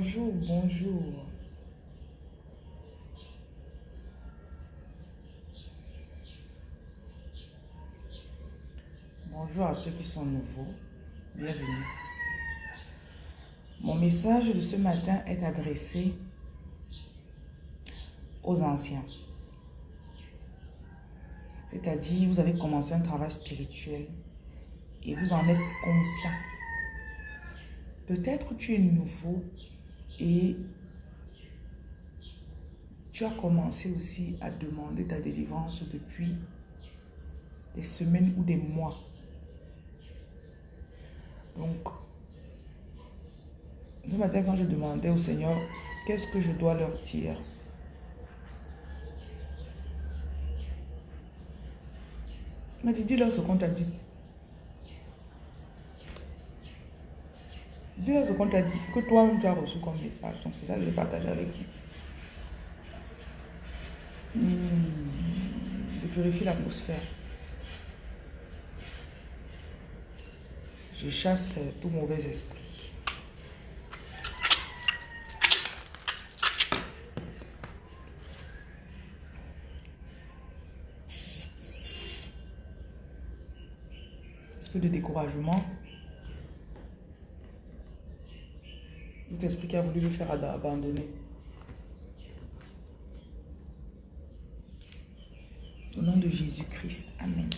Bonjour, bonjour. Bonjour à ceux qui sont nouveaux. Bienvenue. Mon message de ce matin est adressé aux anciens. C'est-à-dire, vous avez commencé un travail spirituel et vous en êtes conscient. Peut-être tu es nouveau et tu as commencé aussi à demander ta délivrance depuis des semaines ou des mois. Donc, ce matin quand je demandais au Seigneur, qu'est-ce que je dois leur dire? Il m'a dit, dis-leur ce qu'on t'a dit. Dis-leur ce qu'on t'a dit, ce que toi-même tu as reçu comme message. Donc c'est ça que je partage avec vous. Hmm, de purifier l'atmosphère. Je chasse tout mauvais esprit. Esprit de découragement. Esprit qui a voulu le faire abandonner. Au nom de Jésus-Christ. Amen.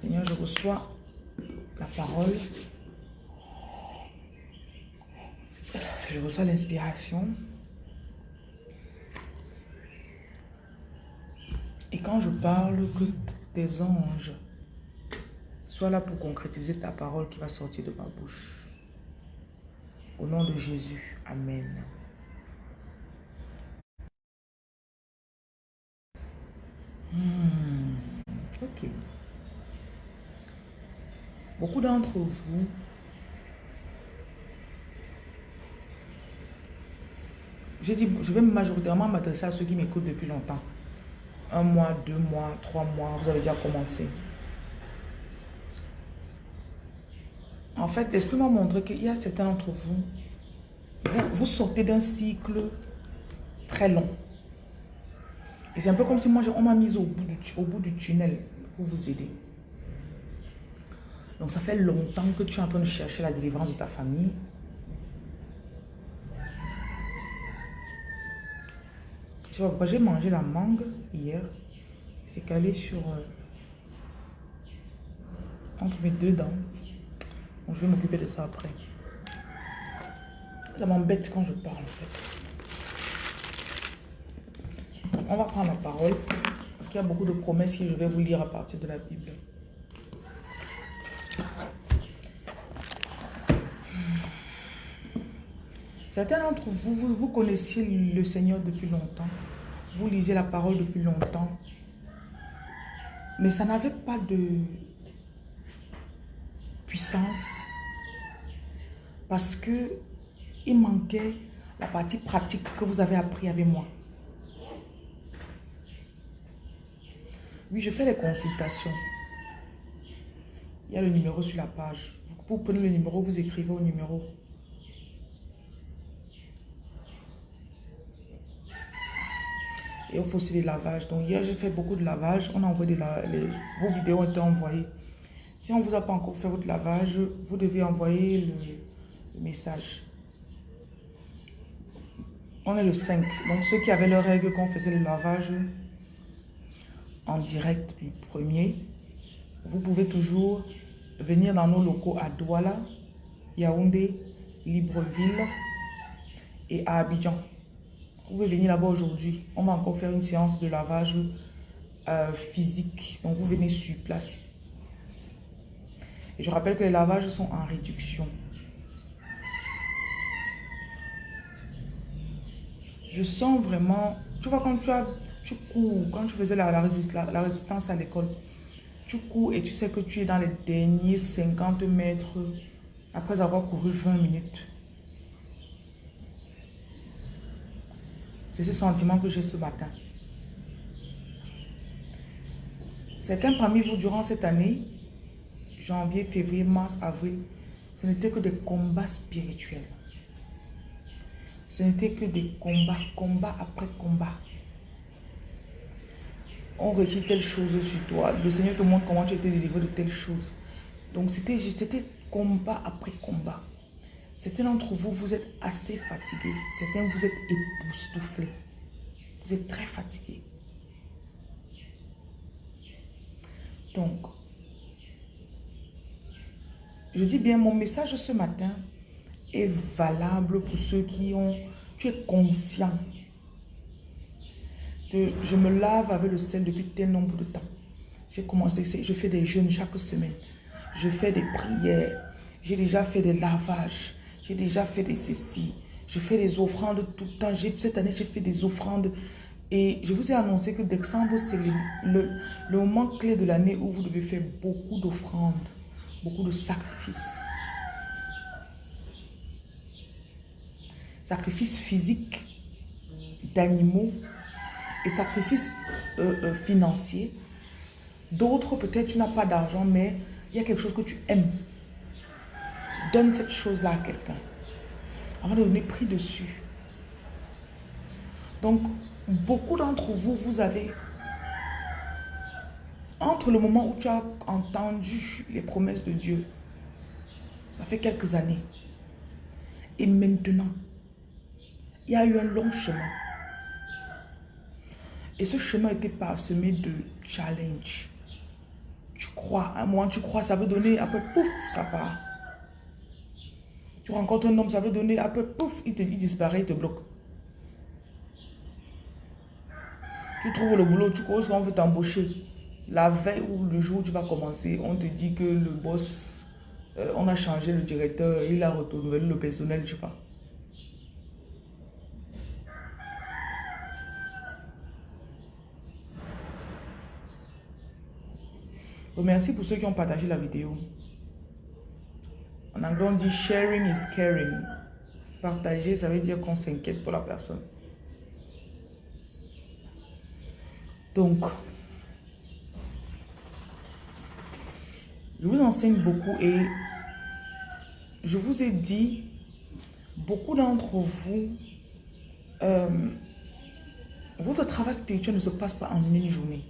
Seigneur, je reçois la parole. Je reçois l'inspiration. Et quand je parle, que tes anges soient là pour concrétiser ta parole qui va sortir de ma bouche. Au nom de Jésus. Amen. Hmm, ok. Beaucoup d'entre vous J'ai dit, je vais majoritairement m'adresser à ceux qui m'écoutent depuis longtemps. Un mois, deux mois, trois mois, vous avez déjà commencé. En fait, l'Esprit m'a montré qu'il y a certains d'entre vous, vous, sortez d'un cycle très long. Et c'est un peu comme si moi, on m'a mis au bout, du, tunnel pour vous aider. Donc ça fait longtemps que tu es en train de chercher la délivrance de ta famille. Je sais pas j'ai mangé la mangue hier. C'est calé sur... Euh, entre mes deux dents. Je vais m'occuper de ça après. Ça m'embête quand je parle en fait. On va prendre la parole. Parce qu'il y a beaucoup de promesses que je vais vous lire à partir de la Bible. Certains d'entre vous, vous, vous connaissiez le Seigneur depuis longtemps. Vous lisez la parole depuis longtemps. Mais ça n'avait pas de Parce que il manquait la partie pratique que vous avez appris avec moi. Oui, je fais des consultations. Il y a le numéro sur la page. Vous prenez le numéro, vous écrivez au numéro. Et il faut aussi des lavages. Donc hier, j'ai fait beaucoup de lavage. On a envoyé les, vos vidéos ont été envoyées. Si on ne vous a pas encore fait votre lavage, vous devez envoyer le, message. On est le 5. Donc ceux qui avaient leur règle qu'on faisait le lavage en direct du premier, vous pouvez toujours venir dans nos locaux à Douala, Yaoundé, Libreville et à Abidjan. Vous pouvez venir là-bas aujourd'hui. On va encore faire une séance de lavage euh, physique. Donc, vous venez sur place. Et je rappelle que les lavages sont en réduction. Je sens vraiment... Tu vois, quand tu, as, tu cours, quand tu faisais la, la, la résistance à l'école, tu cours et tu sais que tu es dans les derniers 50 mètres après avoir couru 20 minutes. C'est ce sentiment que j'ai ce matin. Certains parmi vous, durant cette année, janvier, février, mars, avril, ce n'était que des combats spirituels. Ce n'était que des combats, combat après combat. On retire telle chose sur toi. Le Seigneur te montre comment tu été délivré de telle chose. Donc c'était combat après combat. Certains d'entre vous, vous êtes assez fatigués. Certains, vous êtes époustouflés. Vous êtes très fatigués. Donc, je dis bien, mon message ce matin est valable pour ceux qui ont... Tu es conscient que je me lave avec le sel depuis tel nombre de temps. J'ai commencé, je fais des jeûnes chaque semaine. Je fais des prières. J'ai déjà fait des lavages. J'ai déjà fait des ceci. Je fais des offrandes tout le temps. Cette année, j'ai fait des offrandes. Et je vous ai annoncé que décembre, c'est le, le, le moment clé de l'année où vous devez faire beaucoup d'offrandes, beaucoup de sacrifices. Sacrifices physiques d'animaux et sacrifices euh, euh, financiers. D'autres, peut-être tu n'as pas d'argent, mais il y a quelque chose que tu aimes. Donne cette chose-là à quelqu'un. Avant de donner prix dessus. Donc, beaucoup d'entre vous, vous avez... Entre le moment où tu as entendu les promesses de Dieu, ça fait quelques années, et maintenant, il y a eu un long chemin. Et ce chemin était parsemé de challenges. Tu crois, à un moment tu crois, ça veut donner, après pouf, ça part. Tu rencontres un homme, ça veut donner, après pouf, il, te, il disparaît, il te bloque. Tu trouves le boulot, tu crois qu'on veut t'embaucher. La veille ou le jour où tu vas commencer, on te dit que le boss, euh, on a changé le directeur, il a retourné le personnel, je sais pas. merci pour ceux qui ont partagé la vidéo. En anglais, on dit sharing is caring. Partager, ça veut dire qu'on s'inquiète pour la personne. Donc, je vous enseigne beaucoup et je vous ai dit, beaucoup d'entre vous, euh, votre travail spirituel ne se passe pas en une journée.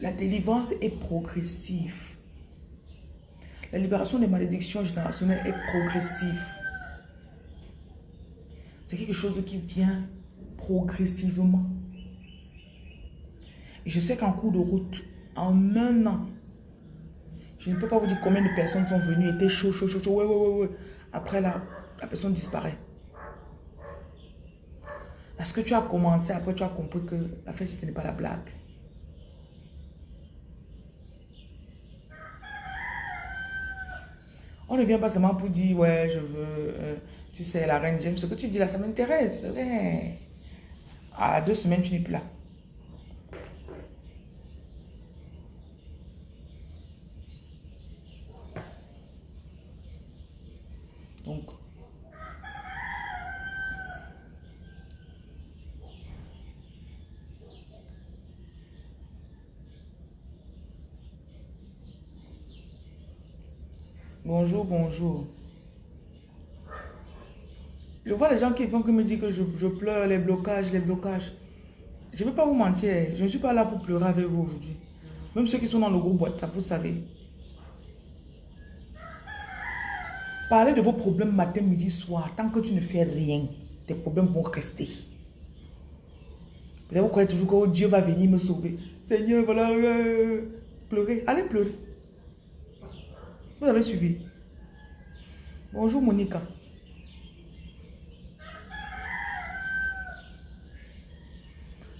La délivrance est progressive. La libération des malédictions générationnelles est progressive. C'est quelque chose qui vient progressivement. Je sais qu'en cours de route, en un an, je ne peux pas vous dire combien de personnes sont venues, étaient chaud, chaud, chaud, chaud, ouais, ouais, ouais, ouais. Après, la, la personne disparaît. Parce que tu as commencé, après tu as compris que la fête, ce n'est pas la blague. On ne vient pas seulement pour dire, ouais, je veux, euh, tu sais, la reine James, ce que tu dis là, ça m'intéresse. À deux semaines, tu n'es plus là. Donc, Bonjour, bonjour. Je vois les gens qui vont me dire que je, pleure, les blocages, les blocages. Je ne vais pas vous mentir, je ne suis pas là pour pleurer avec vous aujourd'hui. Même ceux qui sont dans le groupe WhatsApp, vous savez. Parlez de vos problèmes matin, midi, soir. Tant que tu ne fais rien, tes problèmes vont rester. Vous croyez toujours que Dieu va venir me sauver. Seigneur, voilà, euh, pleurer. Allez pleurer. Vous avez suivi. Bonjour Monica.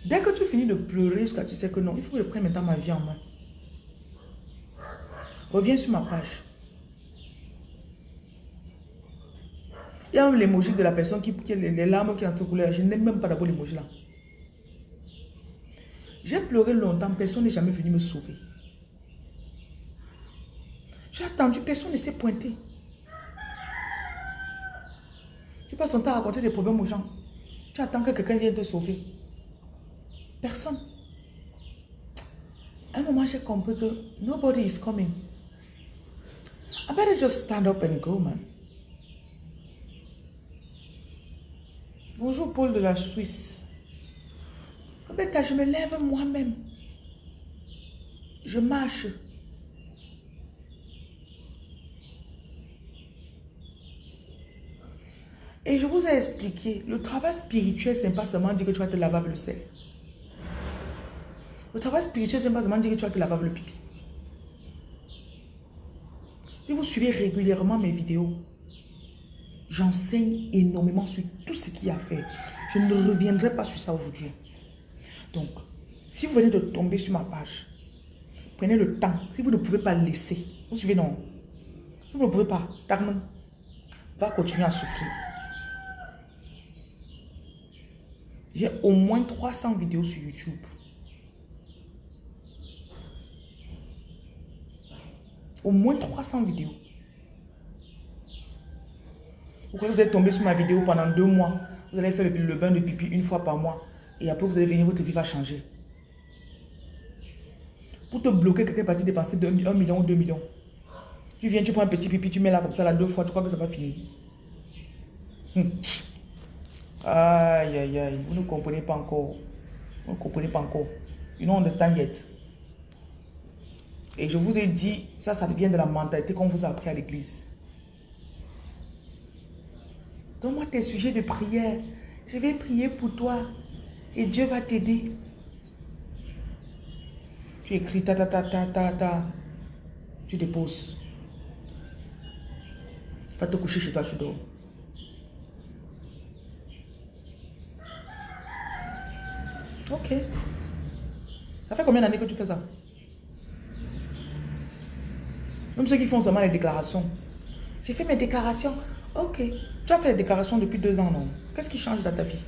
Dès que tu finis de pleurer jusqu'à tu sais que non, il faut que je prenne maintenant ma vie en main. Reviens sur ma page. Il y a même l'émoji de la personne qui, qui les, larmes qui ont coulé. Je n'aime même pas d'abord l'émoji là. J'ai pleuré longtemps, personne n'est jamais venu me sauver. J'ai attendu, personne ne s'est pointé. Tu passes ton temps à raconter des problèmes aux gens. Tu attends que quelqu'un vienne te sauver. Personne. Un moment, j'ai compris que nobody is coming. I better just stand up and go, man. Bonjour Paul de la Suisse. Je me lève moi-même. Je marche. Et je vous ai expliqué, le travail spirituel, c'est pas seulement dire que tu vas te laver avec le sel. Le travail spirituel, c'est pas seulement dire que tu vas te laver avec le pipi. Si vous suivez régulièrement mes vidéos, j'enseigne énormément sur tout ce qu'il y a à faire. Je ne reviendrai pas sur ça aujourd'hui. Donc, si vous venez de tomber sur ma page, prenez le temps. Si vous ne pouvez pas laisser, vous suivez non. Si vous ne pouvez pas, va continuer à souffrir. J'ai au moins 300 vidéos sur YouTube. Au moins 300 vidéos. Pourquoi vous êtes tombé sur ma vidéo pendant deux mois? Vous allez faire le, bain de pipi une fois par mois. Et après, vous allez venir, votre vie va changer. Pour te bloquer, quelqu'un parti dépenser 1 million ou 2 millions. Tu viens, tu prends un petit pipi, tu mets là comme ça, là, deux fois, tu crois que ça va finir. Hum. Aïe, aïe, aïe. Vous ne comprenez pas encore. Vous ne comprenez pas encore. You don't understand yet. Et je vous ai dit, ça, ça devient de la mentalité qu'on vous a appris à l'église. Donne-moi tes sujets de prière. Je vais prier pour toi. Et Dieu va t'aider. Tu écris ta ta ta ta ta ta. Tu déposes. Tu vas te coucher chez toi, tu dors. Ok. Ça fait combien d'années que tu fais ça? Même ceux qui font seulement les déclarations. J'ai fait mes déclarations. Ok. Tu as fait les déclarations depuis deux ans, non? Qu'est-ce qui change dans ta vie?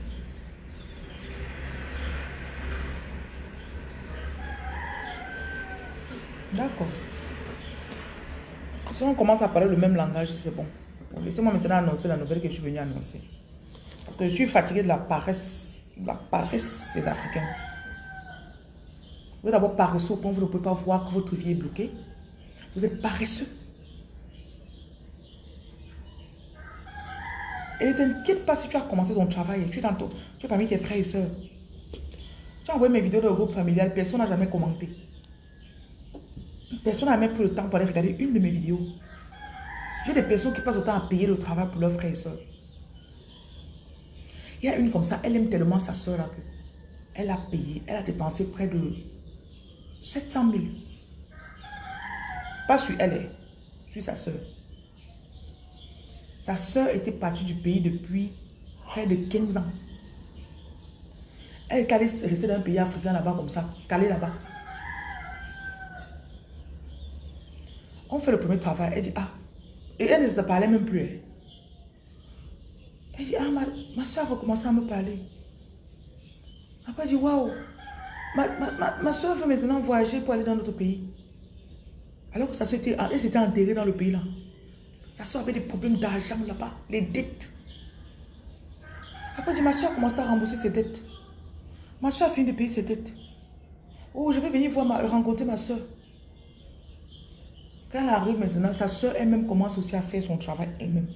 D'accord. Si on commence à parler le même langage, c'est bon. Laissez-moi maintenant annoncer la nouvelle que je suis venu annoncer. Parce que je suis fatigué de la paresse la paresse des Africains. Vous êtes d'abord paresseux au point où vous ne pouvez pas voir que votre vie est bloquée. Vous êtes paresseux. Et ne t'inquiète pas si tu as commencé ton travail. Tu es, parmi tes frères et soeurs. Tu as envoyé mes vidéos dans le groupe familial. Personne n'a jamais commenté. Personne n'a même pris le temps pour aller regarder une de mes vidéos. J'ai des personnes qui passent autant à payer le travail pour leurs frères et soeurs. Il y a une comme ça, elle aime tellement sa soeur là que elle a payé, elle a dépensé près de 700 000. Pas sur elle, hein, sur sa soeur. Sa soeur était partie du pays depuis près de 15 ans. Elle est allée rester dans un pays africain là-bas comme ça, calée là-bas. On fait le premier travail, elle dit, ah, et elle ne se parlait même plus. Elle dit, ah, ma, soeur a recommencé à me parler. Après, elle dit, waouh, ma, ma, ma, soeur veut maintenant voyager pour aller dans notre pays. Alors que sa soeur était, elle enterrée dans le pays là. Sa soeur avait des problèmes d'argent là-bas, les dettes. Après, elle dit, ma soeur a commencé à rembourser ses dettes. Ma soeur a fini de payer ses dettes. Oh, je vais venir voir ma, rencontrer ma soeur. Quand elle arrive maintenant, sa soeur elle-même commence aussi à faire son travail elle-même.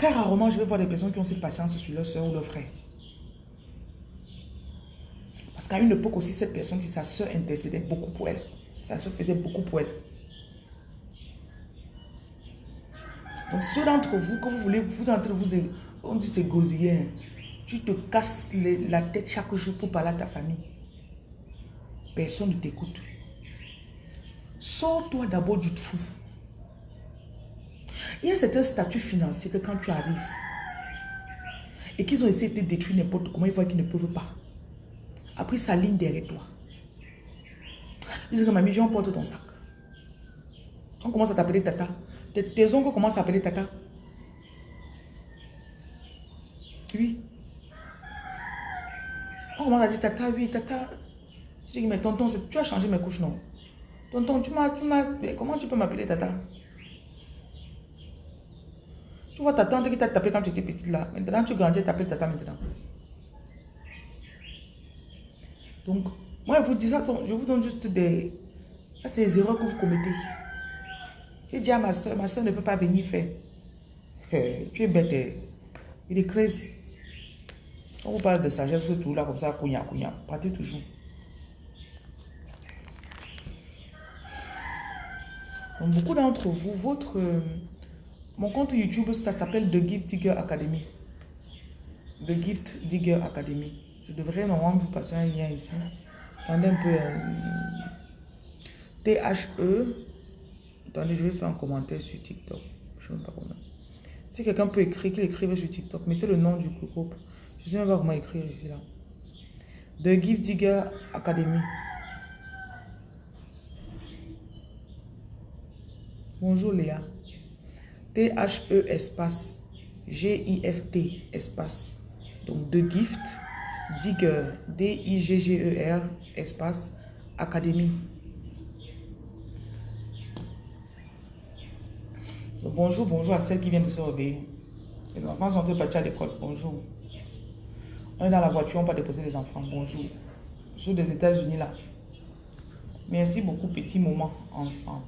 Très rarement, je vais voir des personnes qui ont cette patience sur leur soeur ou leur frère. Parce qu'à une époque aussi, cette personne, si sa soeur intercédait beaucoup pour elle, sa soeur faisait beaucoup pour elle. Donc ceux d'entre vous, quand vous voulez, vous entre vous, on dit c'est gosier, hein. tu te casses la tête chaque jour pour parler à ta famille. Personne ne t'écoute. Sors-toi d'abord du trou. Il y a certains statuts financiers que quand tu arrives et qu'ils ont essayé de te détruire n'importe comment, ils voient qu'ils ne peuvent pas. Après, ça ligne derrière toi. Ils disent que mamie, viens, porte ton sac. On commence à t'appeler tata. Tes, tes oncles commencent à appeler tata. Oui. On commence à dire tata, oui, tata. Je dis, mais tonton, tu as changé mes couches, non? Tonton, tu m'as, tu m'as, comment tu peux m'appeler tata? Tu vois ta tante qui t'a tapé quand tu étais petite là. Maintenant, tu grandis, t'appelles tata maintenant. Donc, Moi, je vous dis ça, je vous donne juste des... C'est les erreurs que vous commettez. J'ai dit à ma soeur, ma soeur ne peut pas venir faire. Eh, tu es bête. Eh. Il est crazy. On vous parle de sagesse, vous toujours là comme ça, couignard, couignard. Partez toujours. Donc, beaucoup d'entre vous, votre... Mon compte YouTube, ça s'appelle The Gift Digger Academy. The Gift Digger Academy. Je devrais normalement vous passer un lien ici. Attendez un peu. Euh, T-H-E. Attendez, je vais faire un commentaire sur TikTok. Je ne sais pas comment. Si quelqu'un peut écrire, qu'il écrive sur TikTok, mettez le nom du groupe. Je ne sais même pas comment écrire ici là. The Gift Digger Academy. Bonjour Léa. T-H-E espace G-I-F-T espace. Donc The Gift Digger D-I-G-G-E-R espace Académie. bonjour, bonjour à celles qui viennent de se réveiller. Les enfants sont partis à l'école? Bonjour. On est dans la voiture, on va déposer les enfants. Bonjour. Suis des États-Unis là. Merci beaucoup, petit moment ensemble.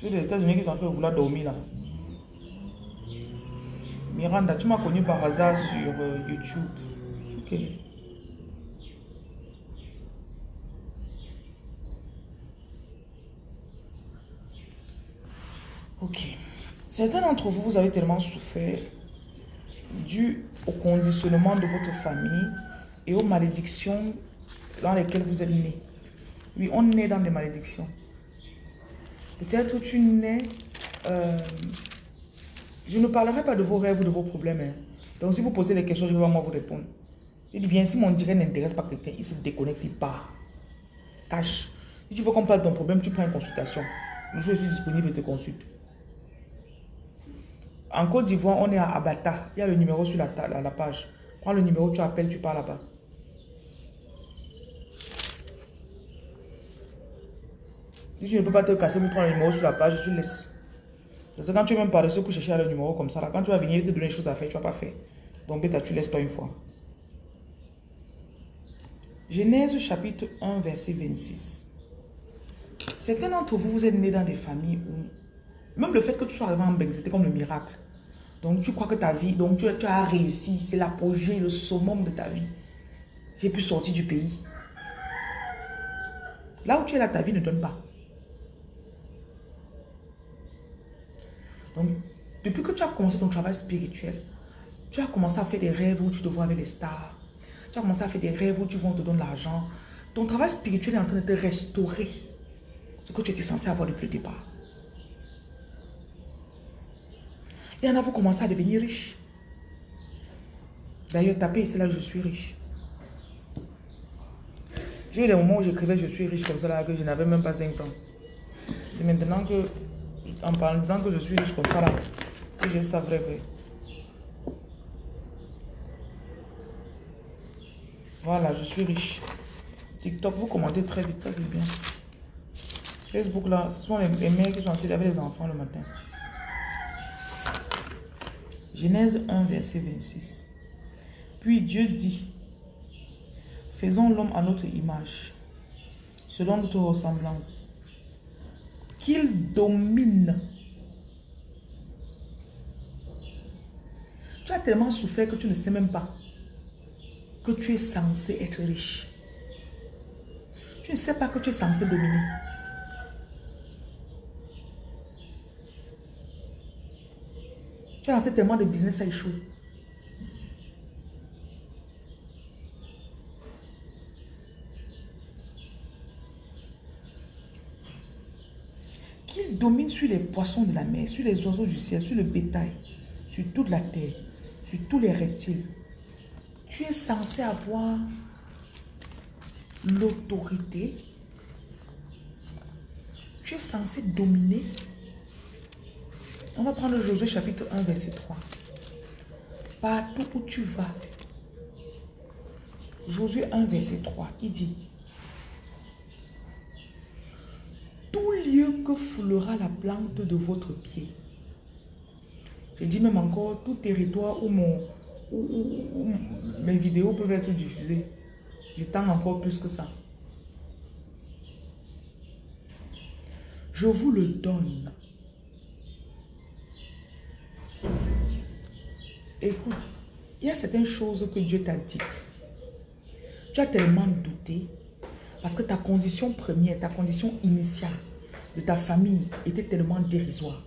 Suis des États-Unis qui sont en train de vouloir dormir là. Miranda, tu m'as connu par hasard sur euh, YouTube. Ok. Ok. Certains d'entre vous, vous avez tellement souffert dû au conditionnement de votre famille et aux malédictions dans lesquelles vous êtes nés. Oui, on est dans des malédictions. Peut-être tu nais... Euh, je ne parlerai pas de vos rêves ou de vos problèmes. Hein. Donc si vous posez des questions, je vais vraiment vous répondre. Je dis bien, si mon direct n'intéresse pas quelqu'un, il se déconnecte, il part. Cache. Si tu veux qu'on parle de ton problème, tu prends une consultation. Je suis disponible et te consulte. En Côte d'Ivoire, on est à Abata. Il y a le numéro sur la, la page. Prends le numéro, tu appelles, tu pars là-bas. Si tu ne peux pas te casser, tu prends le numéro sur la page, tu laisses. C'est quand tu es même paresseux pour chercher le numéro comme ça, là, quand tu vas venir te donner des choses à faire, tu vas pas faire. Donc, bêta, tu laisses toi une fois. Genèse chapitre 1, verset 26. Certains d'entre vous, vous êtes nés dans des familles où, même le fait que tu sois arrivé en Beng, c'était comme le miracle. Donc, tu crois que ta vie, donc tu, tu as réussi, c'est l'apogée, le summum de ta vie. J'ai pu sortir du pays. Là où tu es là, ta vie ne donne pas. Donc, depuis que tu as commencé ton travail spirituel, tu as commencé à faire des rêves où tu te vois avec les stars. Tu as commencé à faire des rêves où tu vas te donner l'argent. Ton travail spirituel est en train de te restaurer ce que tu étais censé avoir depuis le départ. Il y en a, vous commencez à devenir riche. D'ailleurs, tapez ici là, je suis riche. J'ai eu des moments où j'écrivais je suis riche comme ça là, que je n'avais même pas 5 francs. C'est maintenant que en disant que je suis riche comme ça là, que je ça vrai vrai. Voilà, je suis riche. TikTok, vous commentez très vite, ça c'est bien. Facebook là, ce sont les, mères qui sont en train avec les enfants le matin. Genèse 1, verset 26. Puis Dieu dit, faisons l'homme à notre image, selon notre ressemblance qu'il domine. Tu as tellement souffert que tu ne sais même pas que tu es censé être riche. Tu ne sais pas que tu es censé dominer. Tu as lancé tellement de business à échouer. Domine sur les poissons de la mer, sur les oiseaux du ciel, sur le bétail, sur toute la terre, sur tous les reptiles. Tu es censé avoir l'autorité. Tu es censé dominer. On va prendre Josué chapitre 1, verset 3. Partout où tu vas. Josué 1, verset 3, il dit tout lieu que foulera la plante de votre pied. Je dis même encore, tout territoire où, mon, mes vidéos peuvent être diffusées. Je tends encore plus que ça. Je vous le donne. Écoute, il y a certaines choses que Dieu t'a dites. Tu as tellement douté parce que ta condition première, ta condition initiale de ta famille était tellement dérisoire.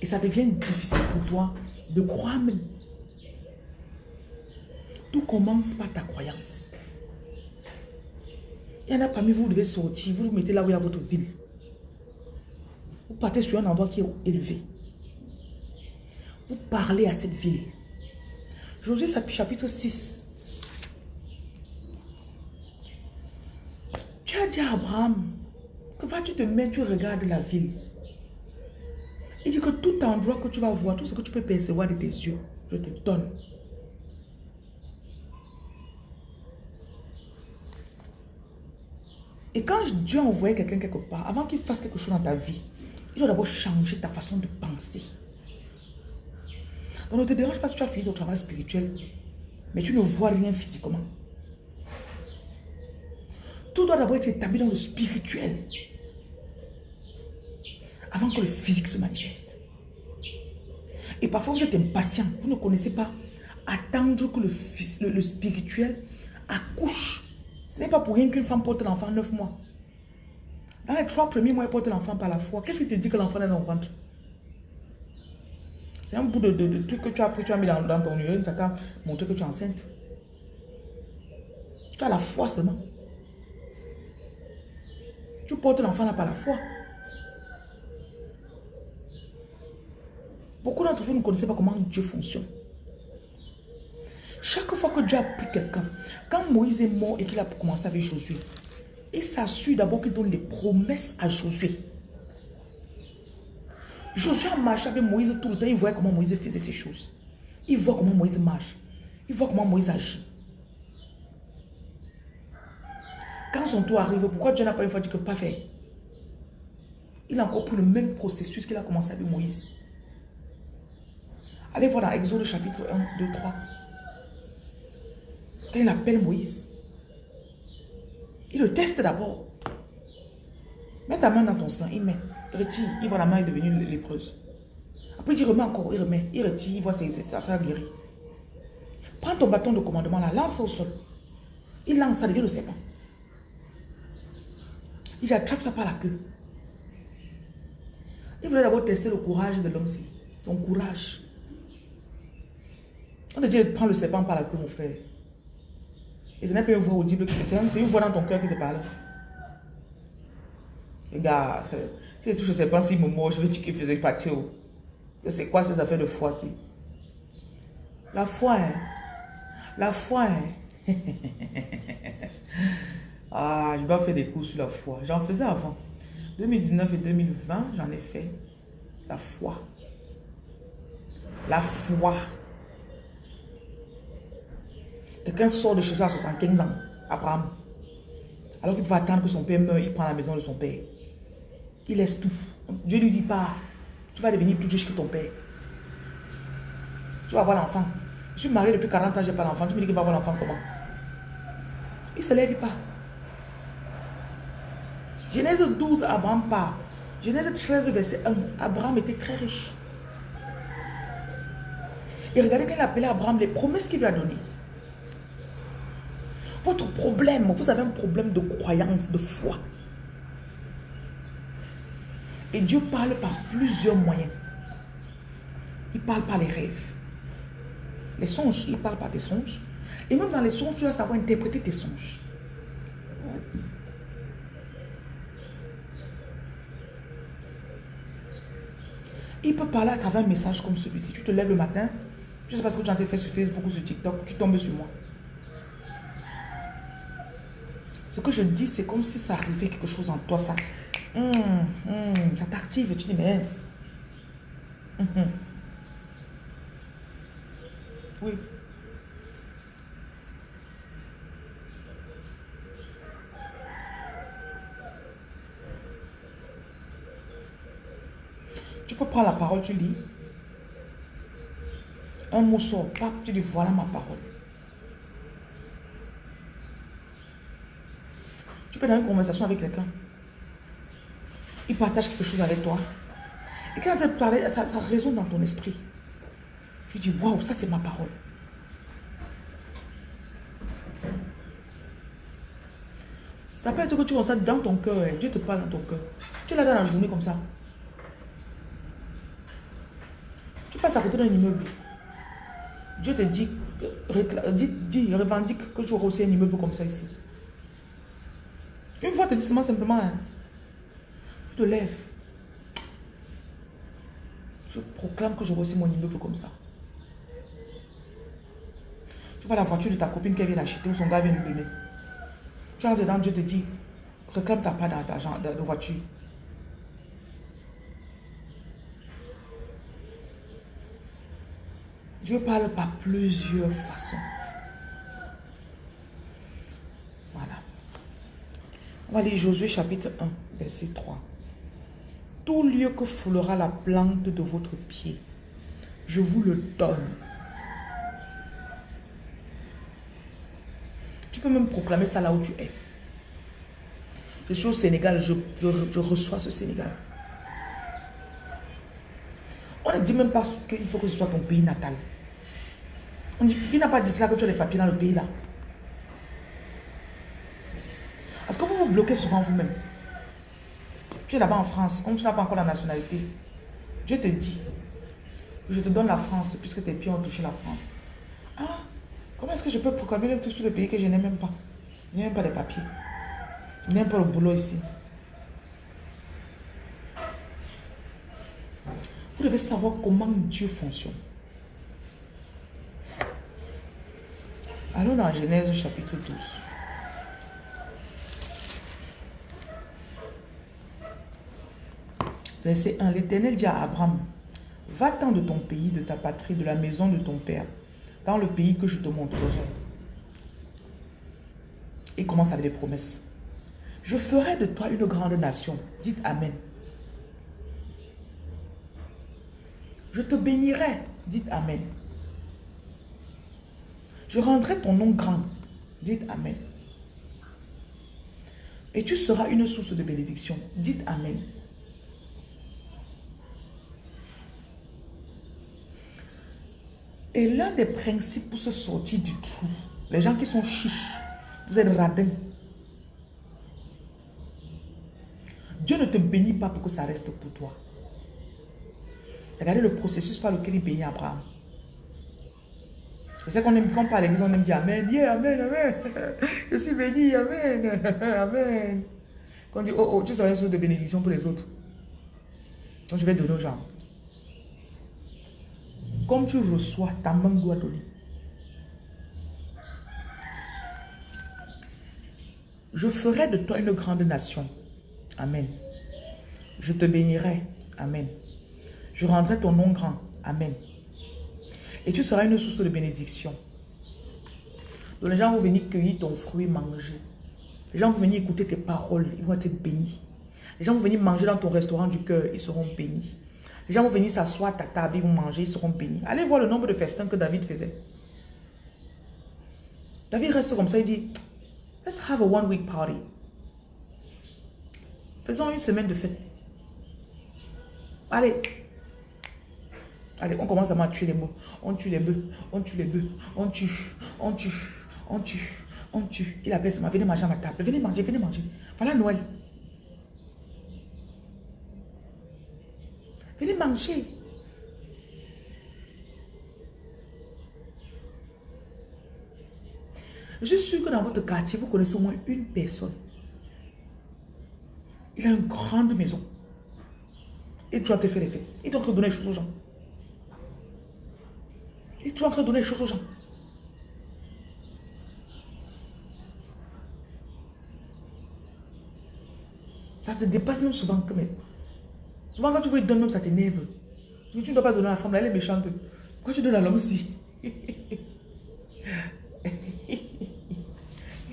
Et ça devient difficile pour toi de croire même. Tout commence par ta croyance. Il y en a parmi vous, vous devez sortir, vous vous mettez là où il y a votre ville. Vous partez sur un endroit qui est élevé. Vous parlez à cette ville. Josué chapitre 6. Tu as dit à Abraham que vas-tu te mettre, tu regardes la ville. Il dit que tout endroit que tu vas voir, tout ce que tu peux percevoir de tes yeux, je te donne. Et quand Dieu a quelqu'un quelque part, avant qu'il fasse quelque chose dans ta vie, il doit d'abord changer ta façon de penser. Donc ne te dérange pas si tu as fini ton travail spirituel, mais tu ne vois rien physiquement. Tout doit d'abord être établi dans le spirituel avant que le physique se manifeste. Et parfois, vous êtes impatient. Vous ne connaissez pas attendre que le, spirituel accouche. Ce n'est pas pour rien qu'une femme porte l'enfant neuf mois. Dans les trois premiers mois, elle porte l'enfant par la foi. Qu'est-ce qui te dit que l'enfant est dans le ventre? C'est un bout de, de, truc que tu as pris, tu as mis dans, dans ton urine, ça t'a montré que tu es enceinte. Tu as la foi seulement. Tu portes l'enfant là par la foi. Beaucoup d'entre vous ne connaissez pas comment Dieu fonctionne. Chaque fois que Dieu a pris quelqu'un, quand Moïse est mort et qu'il a commencé avec Josué, il s'assure d'abord qu'il donne les promesses à Josué. Josué a marché avec Moïse tout le temps, il voit comment Moïse faisait ces choses. Il voit comment Moïse marche. Il voit comment Moïse agit. Quand son tour arrive, pourquoi Dieu n'a pas une fois dit que pas faire? Il a encore pris le même processus qu'il a commencé avec Moïse. Allez voir dans Exode chapitre 1, 2, 3. Quand il appelle Moïse, il le teste d'abord. Mets ta main dans ton sang, il met, retire, il voit la main est devenue lépreuse. Après, il remet encore, il remet, il retire, il voit ça, ça, guérit. Prends ton bâton de commandement là, lance au sol. Il lance, ça devient le serpent. Il attrape ça par la queue. Il voulait d'abord tester le courage de l'homme-ci. Son courage. On te dit, prends le serpent par la queue, mon frère. Et ce n'est pas une voix audible qui te c'est une voix dans ton cœur qui te parle. Regarde, si tu touches le serpent, s'il me mord, je veux dire qu'il faisait partir. C'est quoi ces affaires de foi-ci La foi, hein? La foi, hein? ah, je dois faire des cours sur la foi. J'en faisais avant. 2019 et 2020, j'en ai fait. La foi. La foi. Quelqu'un sort de chez soi à 75 ans, Abraham. Alors qu'il peut attendre que son père meure, il prend la maison de son père. Il laisse tout. Dieu ne lui dit pas, tu vas devenir plus riche que ton père. Tu vas avoir l'enfant. Je suis marié depuis 40 ans, je n'ai pas l'enfant. Tu me dis qu'il va avoir l'enfant comment? Il ne se lève pas. Genèse 12, Abraham part. Genèse 13, verset 1. Abraham était très riche. Et regardez quand il appelait Abraham, les promesses qu'il lui a données. Votre problème, vous avez un problème de croyance, de foi. Et Dieu parle par plusieurs moyens. Il parle par les rêves. Les songes, il parle par tes songes. Et même dans les songes, tu dois savoir interpréter tes songes. Il peut parler à travers un message comme celui-ci. Tu te lèves le matin, je sais pas ce que tu as fait sur Facebook ou sur TikTok, tu tombes sur moi. Ce que je dis, c'est comme si ça arrivait quelque chose en toi, ça, hum, hum, ça t'active tu dis, mais hum, Oui. Tu peux prendre la parole, tu lis. Un mot sort, tu dis voilà ma parole. Tu peux dans une conversation avec quelqu'un. Il partage quelque chose avec toi. Et quand tu parles, ça, ça résonne dans ton esprit. Tu dis, waouh, ça c'est ma parole. Ça peut être que tu constates dans ton cœur, Dieu te parle dans ton cœur. Tu l'as dans la journée comme ça. Tu passes à côté d'un immeuble. Dieu te dit, dit, dit, revendique que tu auras aussi un immeuble comme ça ici. Une fois, te dis simplement, hein, tu te lèves. Je proclame que j'aurai aussi mon immeuble comme ça. Tu vois la voiture de ta copine qui vient d'acheter ou son gars vient de donner. Tu as dedans, Dieu te dit, réclame ta part dans ta voiture. Dieu parle par plusieurs façons. Voilà. On va lire Josué chapitre 1, verset 3. Tout lieu que foulera la plante de votre pied, je vous le donne. Tu peux même proclamer ça là où tu es. Je suis au Sénégal, je, je reçois ce Sénégal. On ne dit même pas qu'il faut que ce soit ton pays natal. On dit, il n'a pas dit cela que tu as les papiers dans le pays là. Est-ce que vous vous bloquez souvent vous-même? Tu es là-bas en France, comme tu n'as pas encore la nationalité. Dieu te dit, je te donne la France puisque tes pieds ont touché la France. Ah, comment est-ce que je peux proclamer tout sur le pays que je n'ai même pas? Je n'ai même pas de papiers. Je n'ai même pas le boulot ici. Vous devez savoir comment Dieu fonctionne. Allons dans Genèse chapitre 12. Verset 1. L'Éternel dit à Abraham, Va-t'en de ton pays, de ta patrie, de la maison de ton père, dans le pays que je te montrerai. Il commence avec des promesses. Je ferai de toi une grande nation. Dites Amen. Je te bénirai. Dites Amen. Je rendrai ton nom grand. Dites Amen. Et tu seras une source de bénédiction. Dites Amen. Et l'un des principes pour se sortir du trou, les gens qui sont chiches, vous êtes radins. Dieu ne te bénit pas pour que ça reste pour toi. Regardez le processus par lequel il bénit Abraham. C'est qu'on aime, quand on parle l'église, on aime dire Amen, yeah, Amen, Amen. Je suis béni, Amen, Amen. Quand on dit, oh, oh, tu seras une source de bénédiction pour les autres. Donc je vais donner aux gens. Comme tu reçois, ta main doit donner. Je ferai de toi une grande nation. Amen. Je te bénirai. Amen. Je rendrai ton nom grand. Amen. Et tu seras une source de bénédiction. Donc les gens vont venir cueillir ton fruit, manger. Les gens vont venir écouter tes paroles, ils vont être bénis. Les gens vont venir manger dans ton restaurant du cœur, ils seront bénis. Les gens vont venir s'asseoir à ta table, ils vont manger, ils seront bénis. Allez voir le nombre de festins que David faisait. David reste comme ça, il dit, let's have a one week party. Faisons une semaine de fête. Allez, Allez, on commence à tuer les mots. On tue les bœufs, on tue les bœufs, on tue, on tue, on tue, on tue. Il appelle ça, venez manger à ma table, venez manger, venez manger. Voilà Noël. Venez manger. Je suis sûr que dans votre quartier, vous connaissez au moins une personne. Il a une grande maison. Et tu dois te faire les fêtes. Il doit te donner les choses aux gens. Et tu es en train de donner les choses aux gens. Ça te dépasse même souvent. Que, souvent quand tu veux donner même, ça t'énerve. Tu ne dois pas donner à la femme, elle est méchante. Pourquoi tu donnes à l'homme aussi Il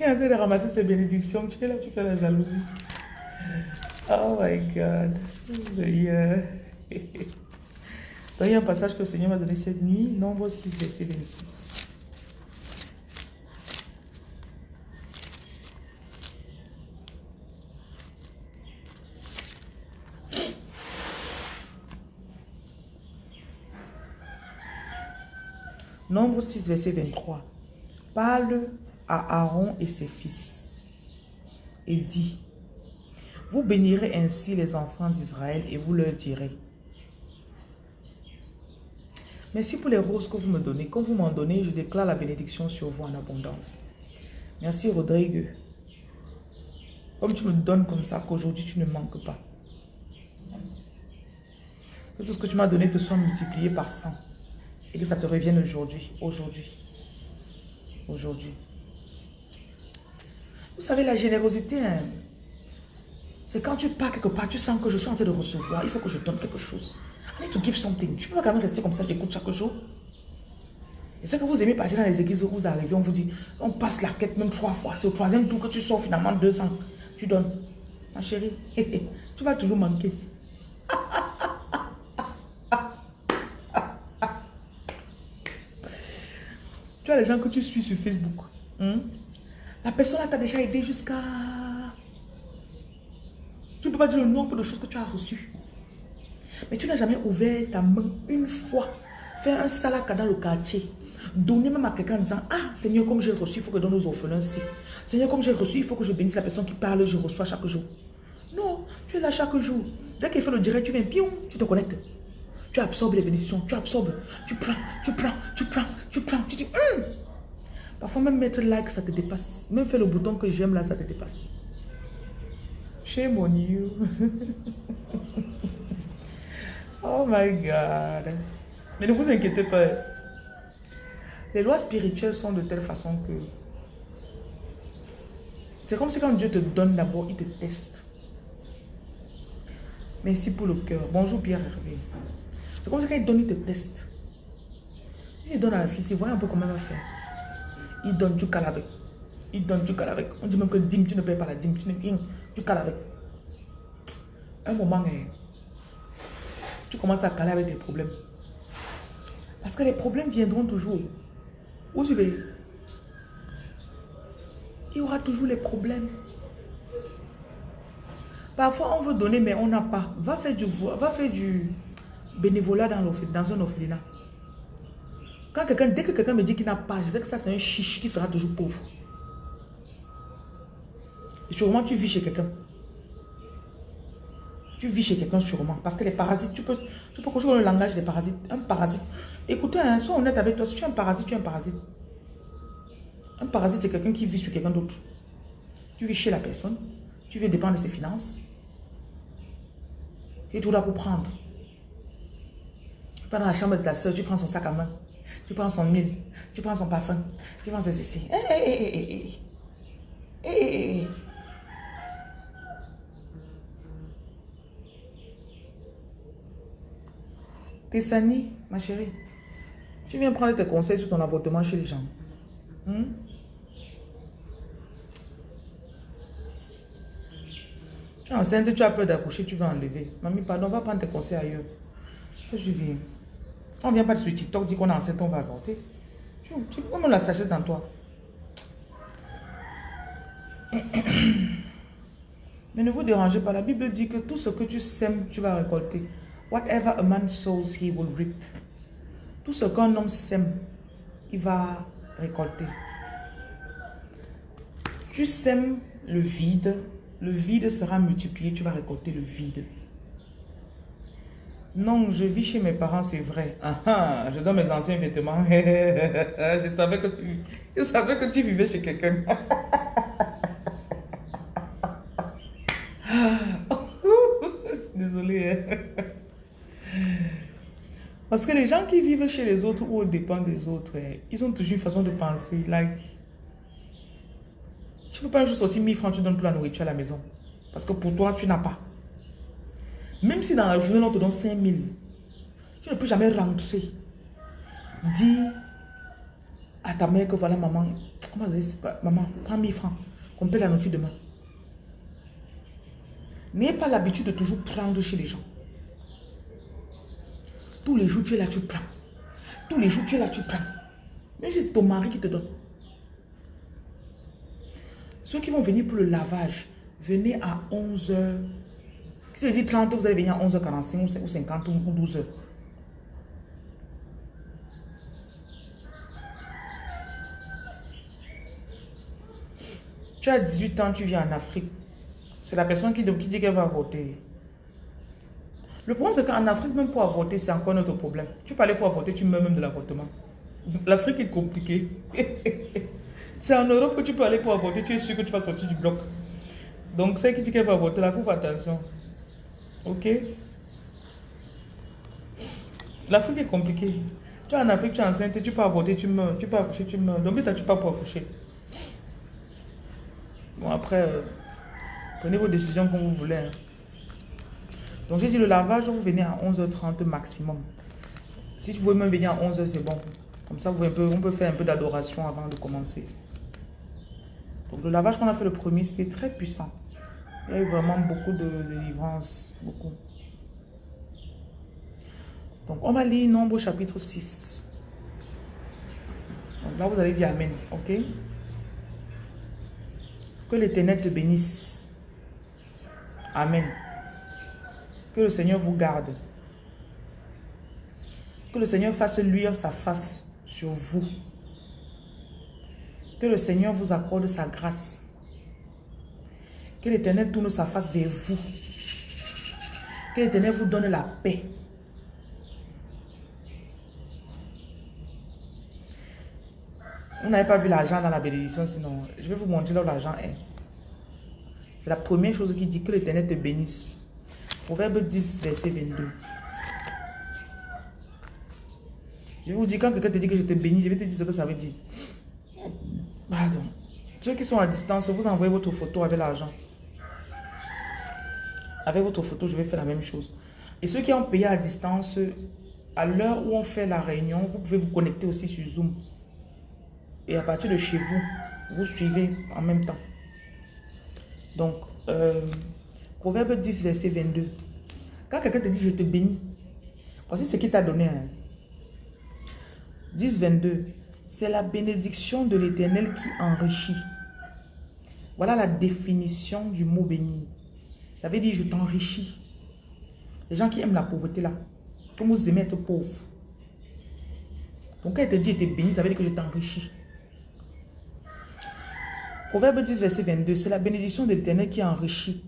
est en train de ramasser ses bénédictions. Tu es là, tu fais la jalousie. Oh my God. Seigneur. Il y a un passage que le Seigneur m'a donné cette nuit, Nombre 6, verset 26. Nombre 6, verset 23. Parle à Aaron et ses fils et dit, vous bénirez ainsi les enfants d'Israël et vous leur direz, Merci pour les roses que vous me donnez. Comme vous m'en donnez, je déclare la bénédiction sur vous en abondance. Merci Rodrigue. Comme tu me donnes comme ça, qu'aujourd'hui tu ne manques pas. Que tout ce que tu m'as donné te soit multiplié par 100. Et que ça te revienne aujourd'hui, aujourd'hui, aujourd'hui. Vous savez, la générosité, hein, c'est quand tu pars quelque part, tu sens que je suis en train de recevoir, il faut que je donne quelque chose. I to give something. Tu peux pas quand même rester comme ça, j'écoute chaque jour. Et c'est que vous aimez partir dans les églises où vous arrivez, on vous dit, on passe la quête même trois fois. C'est au troisième tour que tu sors finalement 200. Tu donnes. Ma chérie, tu vas toujours manquer. tu as les gens que tu suis sur Facebook. Hmm? La personne t'a déjà aidé jusqu'à... Tu ne peux pas dire le nombre de choses que tu as reçues. Mais tu n'as jamais ouvert ta main une fois, faire un salaka dans le quartier, donner même à quelqu'un en disant, ah Seigneur, comme j'ai reçu, il faut que je donne aux orphelins aussi. Seigneur, comme j'ai reçu, il faut que je bénisse la personne qui parle, je reçois chaque jour. Non, tu es là chaque jour. Dès qu'il fait le direct, tu viens, pion, tu te connectes. Tu absorbes les bénédictions, tu absorbes, tu prends, tu prends, tu prends, tu prends, tu dis, hum. Parfois même mettre like, ça te dépasse. Même faire le bouton que j'aime là, ça te dépasse. Shame on you. Oh my God. Mais ne vous inquiétez pas. Les lois spirituelles sont de telle façon que... C'est comme si quand Dieu te donne d'abord, il te teste. Merci pour le cœur. Bonjour Pierre Hervé. C'est comme quand il donne, il te teste. Il donne à la fille, voyez un peu comment elle va faire. Il donne, tu cales avec. Il donne, tu cales avec. On dit même que dîme, tu ne payes pas la dîme. Tu ne viens, tu cales avec. Un moment, hein, tu commences à caler avec tes problèmes. Parce que les problèmes viendront toujours. Où tu veux? Il y aura toujours les problèmes. Parfois, on veut donner, mais on n'a pas. Va faire du, va faire du bénévolat dans, dans un orphelinat. Quand quelqu'un, dès que quelqu'un me dit qu'il n'a pas, je sais que ça, c'est un chiche qui sera toujours pauvre. Et sûrement, tu vis chez quelqu'un. Tu vis chez quelqu'un sûrement. Parce que les parasites, tu peux, tu peux le langage des parasites. Un parasite. Écoutez, hein, sois honnête avec toi. Si tu es un parasite, tu es un parasite. Un parasite, c'est quelqu'un qui vit sur quelqu'un d'autre. Tu vis chez la personne. Tu veux dépendre de ses finances. Et tout là pour prendre. Tu vas dans la chambre de ta soeur, tu prends son sac à main. Tu prends son huile. Tu prends son parfum. Tu prends ses ceci. Hé, hé, hé, hé, hé. Hé, hé, Tessani, ma chérie, tu viens prendre tes conseils sur ton avortement chez les gens. Hmm? Tu es enceinte, tu as peur d'accoucher, tu vas enlever. Mamie, pardon, va prendre tes conseils ailleurs. Je viens. On ne vient pas sur TikTok, dit qu'on est enceinte, on va avorter. Tu, tu la sagesse dans toi. Mais ne vous dérangez pas, la Bible dit que tout ce que tu sèmes, tu vas récolter. Whatever a man sows, he will reap. Tout ce qu'un homme sème, il va récolter. Tu sèmes le vide, le vide sera multiplié, tu vas récolter le vide. Non, je vis chez mes parents, c'est vrai. Ah, ah, je donne mes anciens vêtements. je, savais que tu, je savais que tu vivais chez quelqu'un. Désolée. Hein. Parce que les gens qui vivent chez les autres ou dépendent des autres, eh, ils ont toujours une façon de penser. Like, tu ne peux pas juste sortir 1000 francs, tu donnes plus la nourriture à la maison. Parce que pour toi, tu n'as pas. Même si dans la journée, on te donne 5000, tu ne peux jamais rentrer. Dis à ta mère que voilà, maman, maman, prends 1000 francs, qu'on paie la nourriture demain. N'ayez pas l'habitude de toujours prendre chez les gens. Tous les jours, tu es là, tu prends. Tous les jours, tu es là, tu prends. Même si c'est ton mari qui te donne. Ceux qui vont venir pour le lavage, venez à 11h. Si je dis 30, vous allez venir à 11h45 ou 50 ou 12h. Tu as 18 ans, tu viens en Afrique. C'est la personne qui, qui dit qu'elle va voter. Le problème, c'est qu'en Afrique, même pour avorter, c'est encore notre problème. Tu aller pour avorter, tu meurs même de l'avortement. L'Afrique est compliquée. c'est en Europe que tu peux aller pour avorter, tu es sûr que tu vas sortir du bloc. Donc, celle qui dit qu'elle va avorter, là, faut faire attention. Ok? L'Afrique est compliquée. Tu es en Afrique, tu es enceinte, tu peux avorter, tu meurs. Tu peux accoucher, tu meurs. Donc, tu pas pour accoucher. Bon, après, euh, prenez vos décisions comme vous voulez. Hein. Donc, j'ai dit le lavage, vous venez à 11h30 maximum. Si tu pouvez même venir à 11h, c'est bon. Comme ça, vous, on peut faire un peu d'adoration avant de commencer. Donc, le lavage qu'on a fait le premier, c'était très puissant. Il y a eu vraiment beaucoup de, délivrance. Beaucoup. Donc, on va lire Nombre chapitre 6. Donc là, vous allez dire Amen. OK? Que l'Éternel te bénisse. Amen. Que le Seigneur vous garde. Que le Seigneur fasse luire sa face sur vous. Que le Seigneur vous accorde sa grâce. Que l'Éternel tourne sa face vers vous. Que l'Éternel vous donne la paix. Vous n'avez pas vu l'argent dans la bénédiction, sinon je vais vous montrer là où l'argent est. C'est la première chose qui dit que l'Éternel te bénisse. Proverbe 10, verset 22. Je vous dis, quand quelqu'un te dit que je te bénis, je vais te dire ce que ça veut dire. Pardon. Ceux qui sont à distance, vous envoyez votre photo avec l'argent. Avec votre photo, je vais faire la même chose. Et ceux qui ont payé à distance, à l'heure où on fait la réunion, vous pouvez vous connecter aussi sur Zoom. Et à partir de chez vous, vous suivez en même temps. Donc, euh, Proverbe 10, verset 22. Quand quelqu'un te dit, je te bénis, voici ce qu'il t'a donné. 10, hein. 22. C'est la bénédiction de l'éternel qui enrichit. Voilà la définition du mot béni. Ça veut dire, je t'enrichis. Les gens qui aiment la pauvreté là, comme vous aimez être pauvre. Donc quand il te dit, je te bénis, ça veut dire que je t'enrichis. Proverbe 10, verset 22. C'est la bénédiction de l'éternel qui enrichit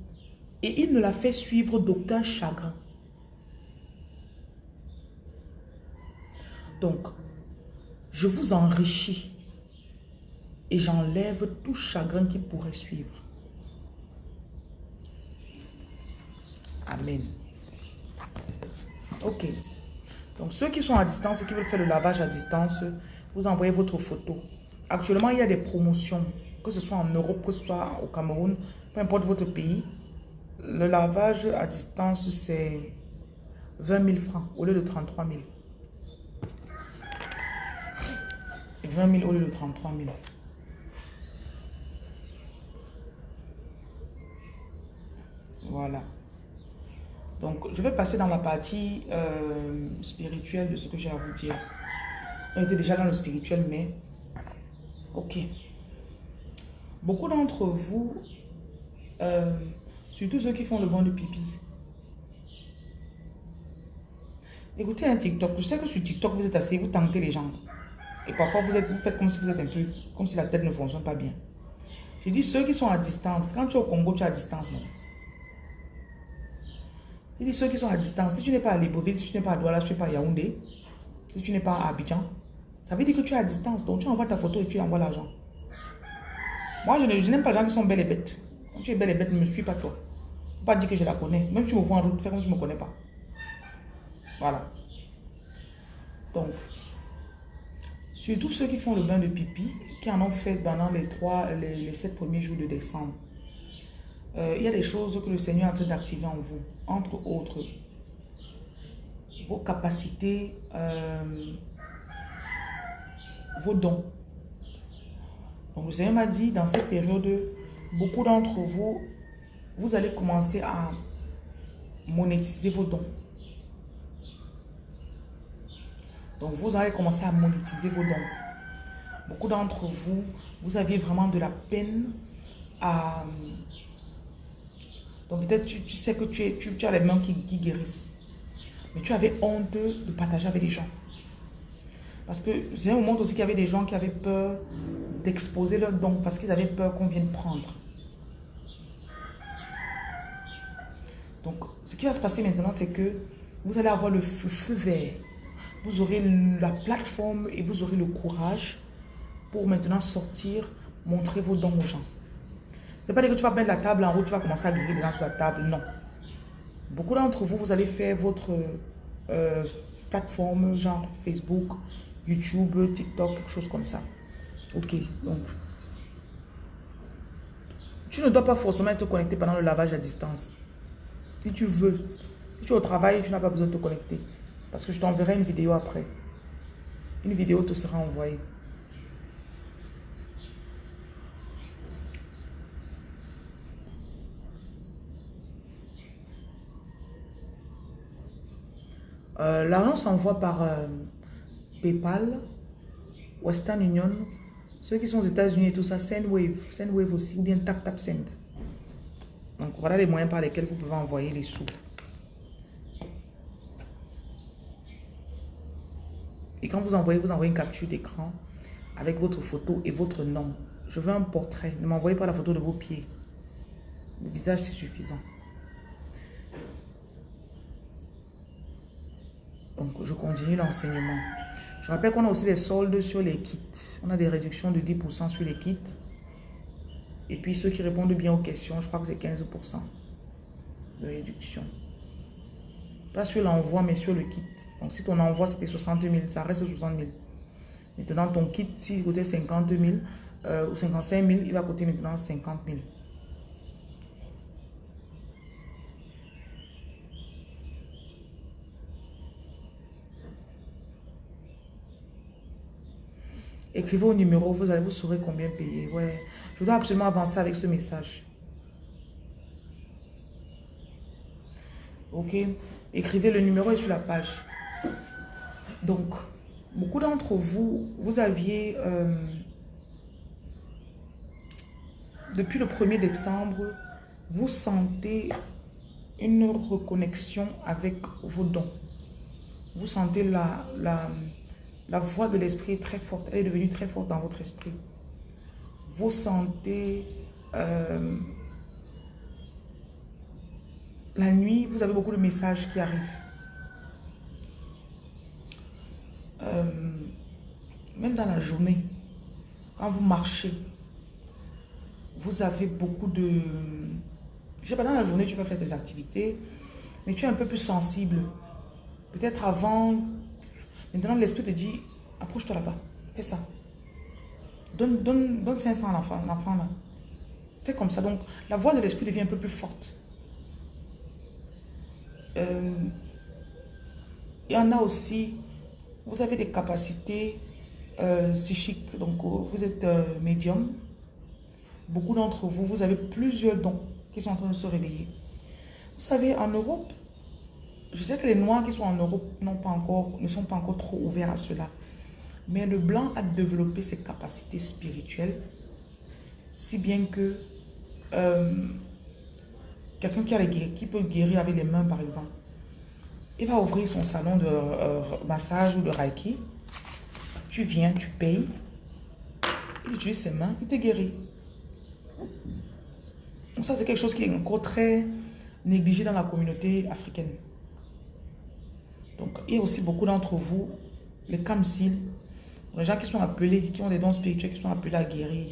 et il ne l'a fait suivre d'aucun chagrin. Donc, je vous enrichis et j'enlève tout chagrin qui pourrait suivre. Amen. Ok. Donc, ceux qui sont à distance, qui veulent faire le lavage à distance, vous envoyez votre photo. Actuellement, il y a des promotions, que ce soit en Europe, que ce soit au Cameroun, peu importe votre pays. Le lavage à distance, c'est 20 000 francs au lieu de 33 000. 20 000 au lieu de 33 000. Voilà. Donc, je vais passer dans la partie euh, spirituelle de ce que j'ai à vous dire. On était déjà dans le spirituel, mais... Ok. Beaucoup d'entre vous... Euh, Surtout ceux qui font le bon de pipi. Écoutez un TikTok. Je sais que sur TikTok, vous êtes assis, vous tentez les jambes. Et parfois, vous, êtes, faites comme si vous êtes un peu... Comme si la tête ne fonctionne pas bien. Je dis ceux qui sont à distance. Quand tu es au Congo, tu es à distance, non? Je dis ceux qui sont à distance. Si tu n'es pas à Libreville, si tu n'es pas à Douala, si tu n'es pas à Yaoundé, si tu n'es pas à Abidjan, ça veut dire que tu es à distance. Donc, tu envoies ta photo et tu envoies l'argent. Moi, je n'aime pas les gens qui sont belles et bêtes. Tu es belle et bête, ne me suis pas toi. Pas dire que je la connais. Même si tu me vois en route, fais comme tu ne me connais pas. Voilà. Donc, surtout ceux qui font le bain de pipi, qui en ont fait pendant les trois, les, sept premiers jours de décembre, euh, il y a des choses que le Seigneur est en train d'activer en vous. Entre autres, vos capacités, euh, vos dons. Donc le Seigneur m'a dit, dans cette période, beaucoup d'entre vous, vous allez commencer à monétiser vos dons. Donc, vous allez commencer à monétiser vos dons. Beaucoup d'entre vous, vous aviez vraiment de la peine à... Donc, peut-être tu, tu, sais que tu, es, tu, as les mains qui, qui guérissent. Mais tu avais honte de partager avec les gens. Parce que j'ai un moment aussi qu'il y avait des gens qui avaient peur d'exposer leurs dons parce qu'ils avaient peur qu'on vienne prendre. Donc, ce qui va se passer maintenant, c'est que vous allez avoir le feu, vert. Vous aurez la plateforme et vous aurez le courage pour maintenant sortir, montrer vos dons aux gens. C'est pas dire que tu vas mettre la table en haut, tu vas commencer à guérir les gens sur la table. Non. Beaucoup d'entre vous, vous allez faire votre euh, plateforme, genre Facebook, YouTube, TikTok, quelque chose comme ça. Ok, donc. Tu ne dois pas forcément être connecté pendant le lavage à distance. Si tu veux. Si tu es au travail, tu n'as pas besoin de te connecter. Parce que je t'enverrai une vidéo après. Une vidéo te sera envoyée. Euh, L'argent s'envoie par euh, PayPal, Western Union, ceux qui sont aux États-Unis et tout ça, SendWave, SendWave aussi, ou bien TapTapSend. Donc voilà les moyens par lesquels vous pouvez envoyer les sous. Et quand vous envoyez, vous envoyez une capture d'écran avec votre photo et votre nom. Je veux un portrait. Ne m'envoyez pas la photo de vos pieds. Le visage, c'est suffisant. Donc, je continue l'enseignement. Je rappelle qu'on a aussi des soldes sur les kits. On a des réductions de 10% sur les kits. Et puis ceux qui répondent bien aux questions, je crois que c'est 15% de réduction. Pas sur l'envoi, mais sur le kit. Donc si ton envoi c'était 60 000, ça reste 60 000. Maintenant ton kit, s'il coûtait 50 000 euh, ou 55 000, il va coûter maintenant 50 000. Écrivez au numéro, vous allez vous saurez combien payer. Ouais, je dois absolument avancer avec ce message. Ok, écrivez le numéro sur la page. Donc, beaucoup d'entre vous, vous aviez, euh, depuis le 1er décembre, vous sentez une reconnexion avec vos dons. Vous sentez la, la, la voix de l'esprit est très forte. Elle est devenue très forte dans votre esprit. Vous sentez... Euh, la nuit, vous avez beaucoup de messages qui arrivent. Euh, même dans la journée, quand vous marchez, vous avez beaucoup de... Je sais pas, dans la journée, tu vas faire tes activités, mais tu es un peu plus sensible. Peut-être avant, Maintenant, l'esprit te dit, approche-toi là-bas, fais ça. Donne, donne, donne 500 à l'enfant, là. Fais comme ça. Donc, la voix de l'esprit devient un peu plus forte. Euh, il y en a aussi, vous avez des capacités euh, psychiques, donc euh, vous êtes médium. Beaucoup d'entre vous, vous avez plusieurs dons qui sont en train de se réveiller. Vous savez, en Europe, je sais que les Noirs qui sont en Europe pas encore, ne sont pas encore trop ouverts à cela. Mais le Blanc a développé ses capacités spirituelles, si bien que euh, quelqu'un qui, peut guérir avec les mains, par exemple, il va ouvrir son salon de euh, massage ou de Reiki. Tu viens, tu payes, il utilise ses mains, il te guérit. Donc ça, c'est quelque chose qui est encore très négligé dans la communauté africaine. Donc, il y a aussi beaucoup d'entre vous, les Kamsil, les gens qui sont appelés, qui ont des dons spirituels, qui sont appelés à guérir.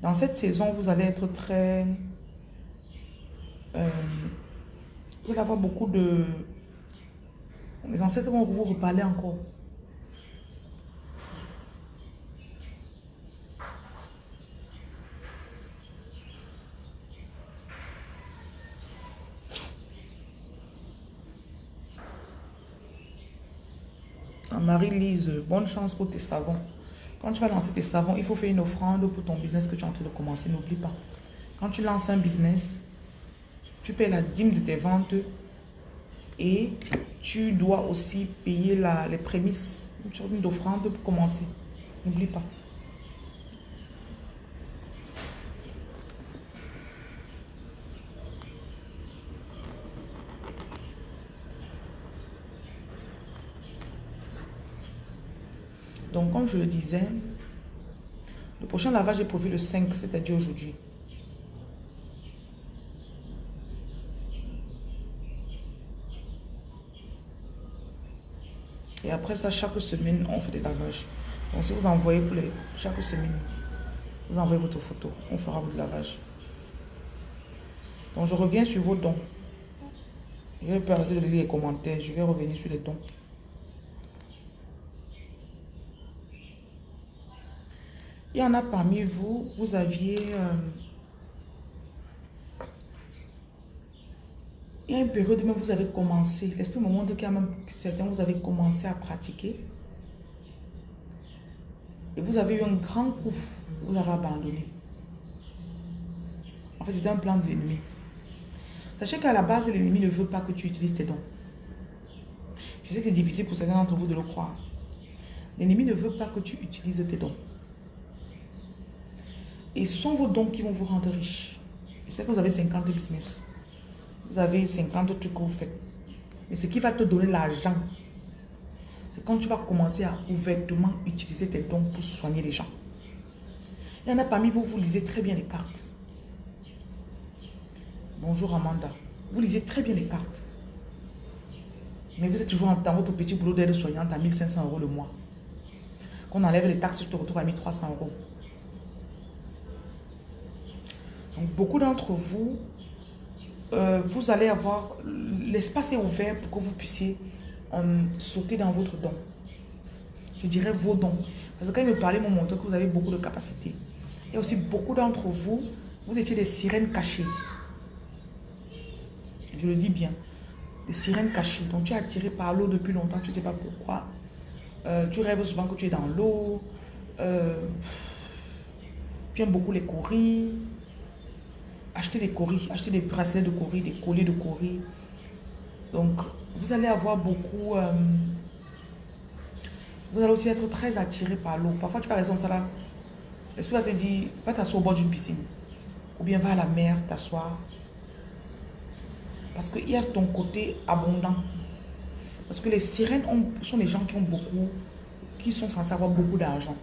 Dans cette saison, vous allez être très... Euh, vous allez avoir beaucoup de... Les ancêtres vont vous reparler encore. Marie-Lise, bonne chance pour tes savons. Quand tu vas lancer tes savons, il faut faire une offrande pour ton business que tu es en train de commencer. N'oublie pas. Quand tu lances un business, tu payes la dîme de tes ventes Et tu dois aussi payer la, les prémices, une d'offrande pour commencer. N'oublie pas. Donc, comme je le disais, le prochain lavage est prévu le 5, c'est-à-dire aujourd'hui. Et après ça, chaque semaine, on fait des lavages. Donc, si vous envoyez pour chaque semaine, vous envoyez votre photo, on fera votre lavage. Donc, je reviens sur vos dons. Je vais arrêter de lire les commentaires. Je vais revenir sur les dons. Il y en a parmi vous, vous aviez... Euh, il y a une période où vous avez commencé, l'esprit me montre qu'il y a même certains, vous avez commencé à pratiquer? Et vous avez eu un grand coup, vous avez abandonné. En fait, c'était un plan de l'ennemi. Sachez qu'à la base, l'ennemi ne veut pas que tu utilises tes dons. Je sais que c'est difficile pour certains d'entre vous de le croire. L'ennemi ne veut pas que tu utilises tes dons. Et ce sont vos dons qui vont vous rendre riche. Sais que vous avez 50 business. Vous avez 50 trucs que vous faites. Mais ce qui va te donner l'argent, c'est quand tu vas commencer à ouvertement utiliser tes dons pour soigner les gens. Il y en a parmi vous, vous lisez très bien les cartes. Bonjour Amanda. Vous lisez très bien les cartes. Mais vous êtes toujours dans votre petit boulot d'aide soignante à 1500 euros le mois. Qu'on enlève les taxes, tu te retrouves à 1300 euros. Donc, beaucoup d'entre vous, euh, vous allez avoir... L'espace est ouvert pour que vous puissiez euh, sauter dans votre don. Je dirais vos dons. Parce que quand il me parlait, il me que vous avez beaucoup de capacités. Et aussi beaucoup d'entre vous, vous étiez des sirènes cachées. Je le dis bien. Des sirènes cachées. Donc tu es attiré par l'eau depuis longtemps, tu ne sais pas pourquoi. Euh, tu rêves souvent que tu es dans l'eau. tu aimes beaucoup les courir acheter des coris, acheter des bracelets de coris, des colliers de coris. Donc, vous allez avoir beaucoup... Euh, vous allez aussi être très attiré par l'eau. Parfois, tu vas raison ça là. L'esprit va te dire, va t'asseoir au bord d'une piscine. Ou bien va à la mer t'asseoir. Parce qu'il y a ton côté abondant. Parce que les sirènes sont des gens qui ont beaucoup, qui sont censés avoir beaucoup d'argent.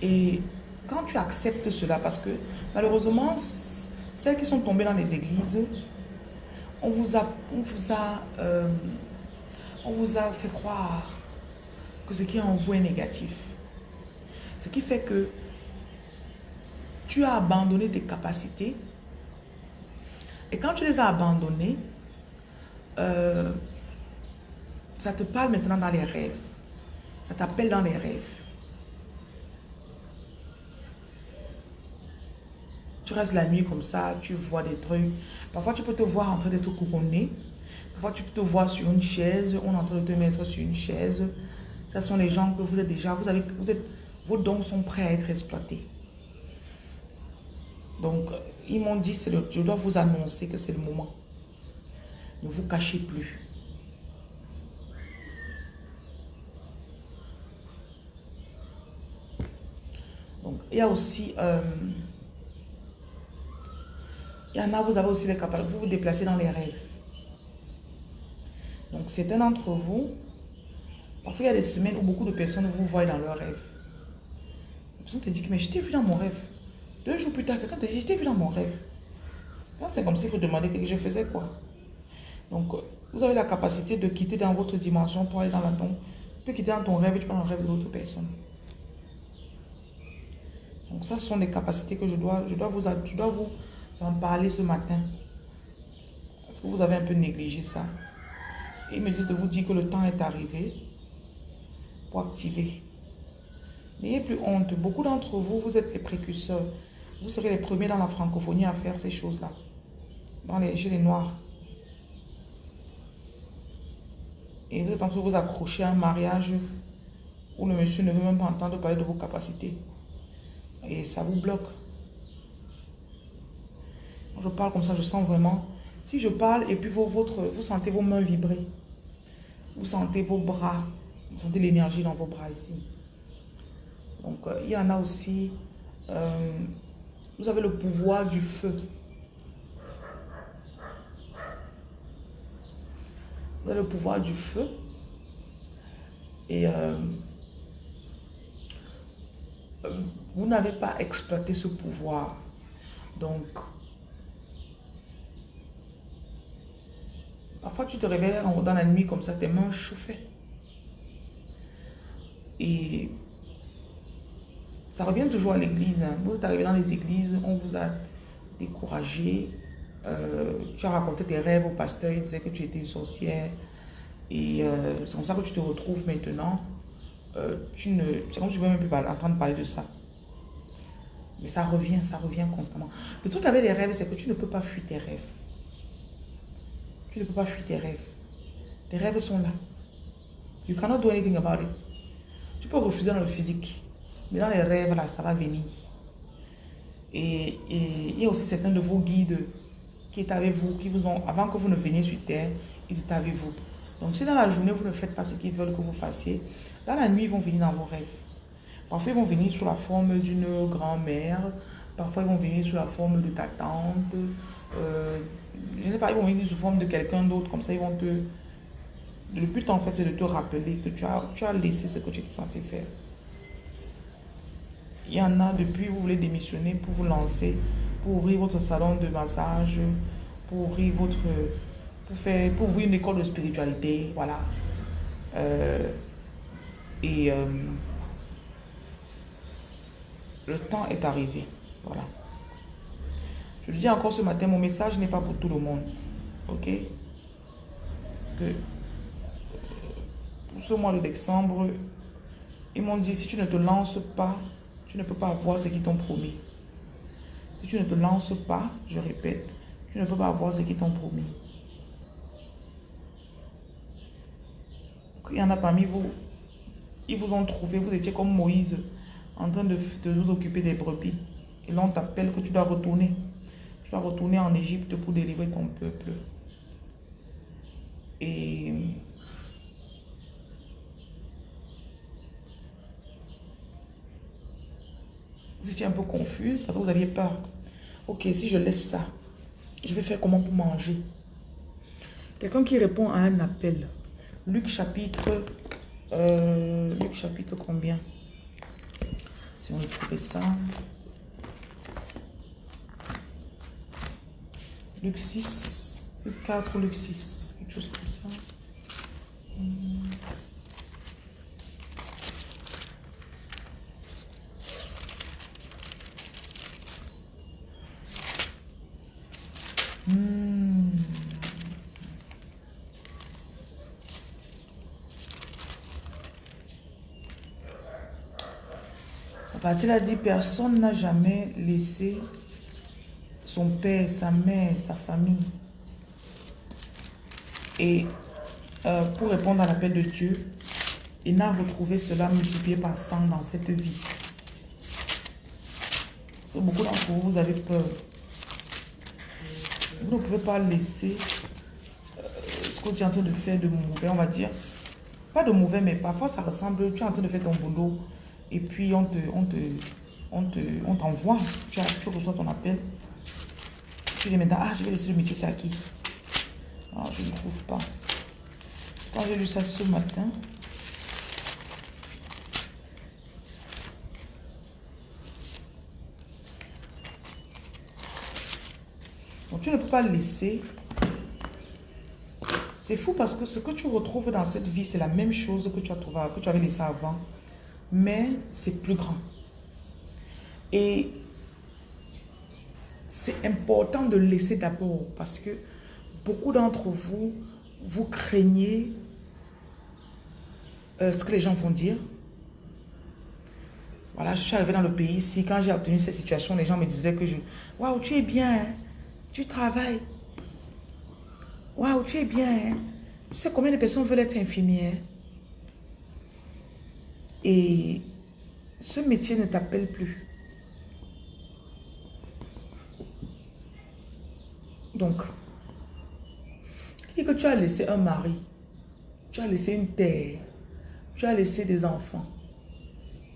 Et quand tu acceptes cela, parce que malheureusement, celles qui sont tombées dans les églises, on vous a, on vous a, euh, on vous a fait croire que ce qui est en vous est négatif. Ce qui fait que tu as abandonné tes capacités. Et quand tu les as abandonnées, euh, ça te parle maintenant dans les rêves. Ça t'appelle dans les rêves. Tu restes la nuit comme ça, tu vois des trucs. Parfois, tu peux te voir en train d'être couronné. Parfois, tu peux te voir sur une chaise. On est en train de te mettre sur une chaise. Ce sont les gens que vous êtes déjà... Vous avez, vous êtes, vos dons sont prêts à être exploités. Donc, ils m'ont dit, je dois vous annoncer que c'est le moment. Ne vous cachez plus. Donc, il y a aussi... Euh, il y en a, vous avez aussi les capacités, vous vous déplacez dans les rêves. Donc, certains d'entre vous, parfois il y a des semaines où beaucoup de personnes vous voient dans leurs rêves. La personne te dit, mais je t'ai vu dans mon rêve. Deux jours plus tard, quelqu'un te dit, je t'ai vu dans mon rêve. C'est comme s'il faut demander que je faisais quoi. Donc, vous avez la capacité de quitter dans votre dimension pour aller dans la tombe. Tu peux quitter dans ton rêve et tu dans le rêve de l'autre personne. Donc, ça ce sont des capacités que je dois, je dois, vous, je dois vous en parler ce matin. Parce que vous avez un peu négligé ça? Il me dit de vous dire que le temps est arrivé pour activer. N'ayez plus honte. Beaucoup d'entre vous, vous êtes les précurseurs. Vous serez les premiers dans la francophonie à faire ces choses-là. Dans les, chez les Noirs. Et vous êtes en train de vous accrocher à un mariage où le monsieur ne veut même pas entendre parler de vos capacités. Et ça vous bloque je parle comme ça, je sens vraiment Si je parle et puis votre, vous sentez vos mains vibrer, vous sentez vos bras, vous sentez l'énergie dans vos bras ici. Donc, euh, il y en a aussi, euh, vous avez le pouvoir du feu. Vous avez le pouvoir du feu. Et euh, vous n'avez pas exploité ce pouvoir. Donc, parfois tu te réveilles dans la nuit comme ça, tes mains chauffées. Et ça revient toujours à l'église. Hein. Vous êtes arrivé dans les églises, on vous a découragé. Euh, tu as raconté tes rêves au pasteur, il disait que tu étais une sorcière. Et euh, c'est comme ça que tu te retrouves maintenant. Euh, tu ne, c'est comme si tu ne veux même plus entendre parler de ça. Mais ça revient, ça revient constamment. Le truc avec les rêves, c'est que tu ne peux pas fuir tes rêves. Tu ne peux pas fuir tes rêves. Tes rêves sont là. You cannot do anything about it. Tu peux refuser dans le physique. Mais dans les rêves, là, ça va venir. Et, il y a aussi certains de vos guides qui est avec vous, qui vous ont, avant que vous ne veniez sur terre, ils étaient avec vous. Donc si dans la journée, vous ne faites pas ce qu'ils veulent que vous fassiez, dans la nuit, ils vont venir dans vos rêves. Parfois, ils vont venir sous la forme d'une grand-mère. Parfois, ils vont venir sous la forme de ta tante. Euh, je ne sais pas, ils vont venir sous forme de quelqu'un d'autre. Comme ça, ils vont te... Le but, en fait, c'est de te rappeler que tu as, tu as laissé ce que tu étais censé faire. Il y en a, depuis, vous voulez démissionner pour vous lancer, pour ouvrir votre salon de massage, pour ouvrir votre... Pour, faire, pour ouvrir une école de spiritualité, voilà. Euh, et... Euh, le temps est arrivé. Voilà. Je le dis encore ce matin, mon message n'est pas pour tout le monde. Ok? Parce que pour ce mois de décembre, ils m'ont dit, si tu ne te lances pas, tu ne peux pas avoir ce qu'ils t'ont promis. Si tu ne te lances pas, je répète, tu ne peux pas avoir ce qu'ils t'ont promis. Il y en a parmi vous, ils vous ont trouvé, vous étiez comme Moïse en train de, de vous occuper des brebis. Et là, on t'appelle que tu dois retourner. Tu dois retourner en Égypte pour délivrer ton peuple. Et... Vous étiez un peu confuse parce que vous aviez peur. Ok, si je laisse ça, je vais faire comment pour manger? Quelqu'un qui répond à un appel. Luc chapitre... Euh, Luc chapitre combien? Si on trouver ça. Luc 6, Luc 4 ou Luc 6, quelque chose comme ça. Hmm. il a dit, personne n'a jamais laissé son père, sa mère, sa famille. Et euh, pour répondre à l'appel de Dieu, il n'a retrouvé cela multiplié par 100 dans cette vie. beaucoup d'entre vous, vous avez peur. Vous ne pouvez pas laisser euh, ce que tu es en train de faire de mauvais, on va dire. Pas de mauvais, mais parfois ça ressemble, tu es en train de faire ton boulot et puis on te, on te, on te, on t'envoie, tu reçois ton appel. Tu dis maintenant, ah, je vais laisser le métier, c'est à qui je ne trouve pas. Quand j'ai lu ça ce matin, Donc, tu ne peux pas le laisser. C'est fou parce que ce que tu retrouves dans cette vie, c'est la même chose que tu, as trouvé, que tu avais laissé avant mais c'est plus grand. Et c'est important de laisser d'abord parce que beaucoup d'entre vous, vous craignez euh, ce que les gens vont dire. Voilà, je suis arrivée dans le pays ici. Quand j'ai obtenu cette situation, les gens me disaient que je... Waouh, tu es bien, hein? tu travailles. Waouh, tu es bien. Hein? Tu sais combien de personnes veulent être infirmières et ce métier ne t'appelle plus. Donc, tu as laissé un mari, tu as laissé une terre, tu as laissé des enfants,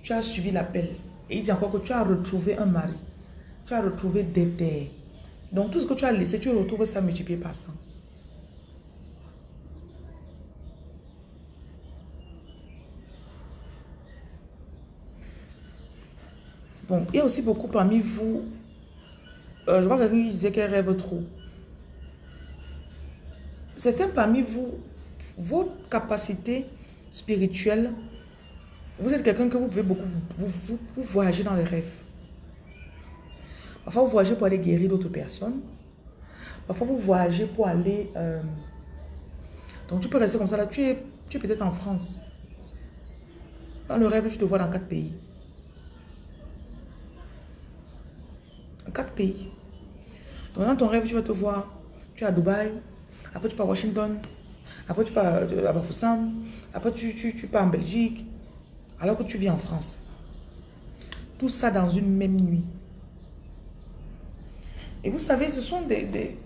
tu as suivi l'appel. Et il dit encore que tu as retrouvé un mari, tu as retrouvé des terres. Donc tout ce que tu as laissé, tu retrouves ça multiplié par 100. Bon, il y a aussi beaucoup parmi vous, euh, je vois quelqu'un qui disait qu'elle rêve trop. Certains parmi vous, votre capacité spirituelle, vous êtes quelqu'un que vous pouvez beaucoup, vous, voyager dans les rêves. Parfois, vous voyagez pour aller guérir d'autres personnes. Parfois, vous voyagez pour aller... Euh, donc, tu peux rester comme ça. Là, tu es, tu es peut-être en France. Dans le rêve, tu te vois dans quatre pays. Quatre pays. Dans ton rêve, tu vas te voir. Tu es à Dubaï. Après, tu pars à Washington. Après, tu pars à Bafoussam. Après, tu, pars en Belgique. Alors que tu vis en France. Tout ça dans une même nuit. Et vous savez, ce sont des... des...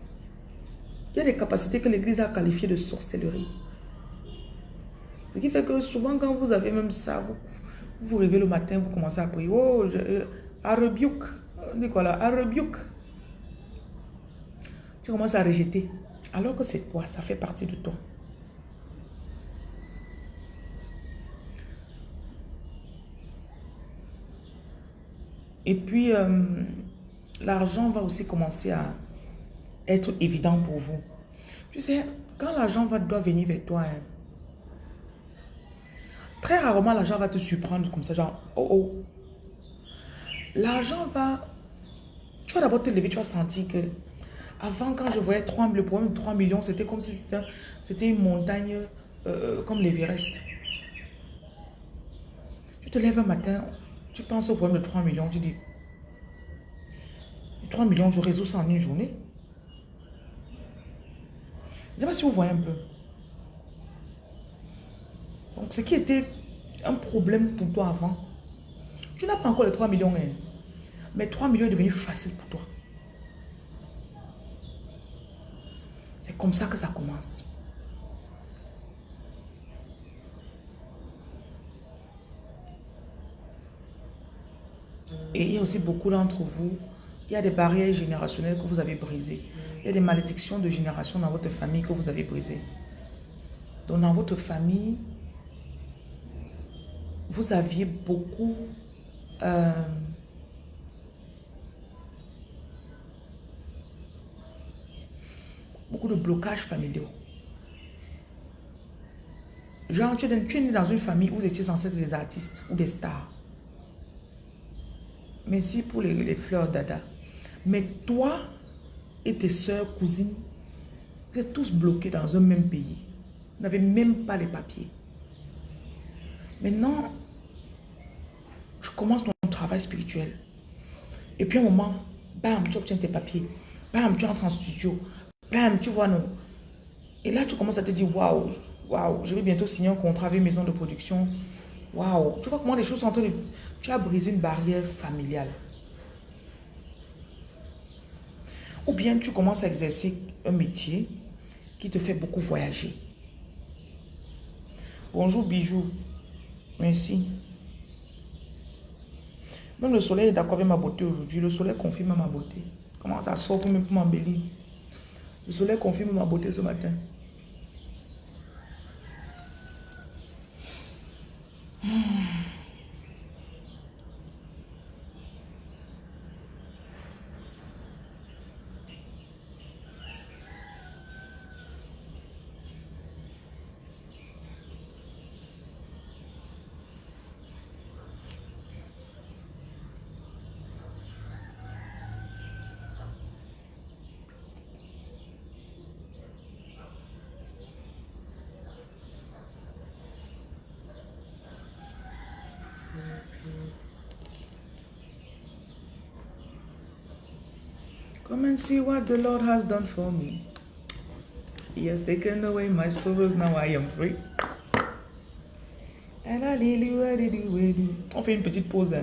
Il y a des capacités que l'Église a qualifiées de sorcellerie. Ce qui fait que souvent, quand vous avez même ça, vous vous, réveillez le matin, vous commencez à prier. Oh, euh, à rebuke là, un rebuke. Tu commences à rejeter. Alors que c'est toi, ça fait partie de toi. Et puis, euh, l'argent va aussi commencer à être évident pour vous. Tu sais, quand l'argent doit venir vers toi, hein, très rarement l'argent va te surprendre comme ça, genre, oh oh. L'argent va tu vas d'abord te lever, tu vas sentir que avant, quand je voyais 3, le problème de 3 millions, c'était comme si c'était une montagne euh, comme l'Everest. Tu te lèves un matin, tu penses au problème de 3 millions, tu dis 3 millions, je résous ça en une journée. Je ne sais pas si vous voyez un peu. Donc, ce qui était un problème pour toi avant, tu n'as pas encore les 3 millions. Hein. Mais 3 millions est devenu facile pour toi. C'est comme ça que ça commence. Et il y a aussi beaucoup d'entre vous, il y a des barrières générationnelles que vous avez brisées. Il y a des malédictions de génération dans votre famille que vous avez brisées. Donc dans votre famille, vous aviez beaucoup... Euh, beaucoup de blocages familiaux. Genre, tu es, né dans une famille où vous étiez censé être des artistes ou des stars. Merci pour les, fleurs dada. Mais toi et tes soeurs, cousines, vous êtes tous bloqués dans un même pays. Vous n'avez même pas les papiers. Maintenant, tu commences ton travail spirituel. Et puis à un moment, bam, tu obtiens tes papiers. Bam, tu entres en studio tu vois, non. Et là, tu commences à te dire, waouh, waouh, je vais bientôt signer un contrat avec une maison de production. Waouh, tu vois comment les choses sont en train de... Tu as brisé une barrière familiale. Ou bien tu commences à exercer un métier qui te fait beaucoup voyager. Bonjour bijou. Merci. Même le soleil est d'accord avec ma beauté aujourd'hui. Le soleil confirme ma beauté. Comment ça sort pour m'embellir? Le soleil confirme ma beauté ce matin. Come and see what the Lord has done for me. He has taken away my sorrows, now I am free. And I On fait une petite pause.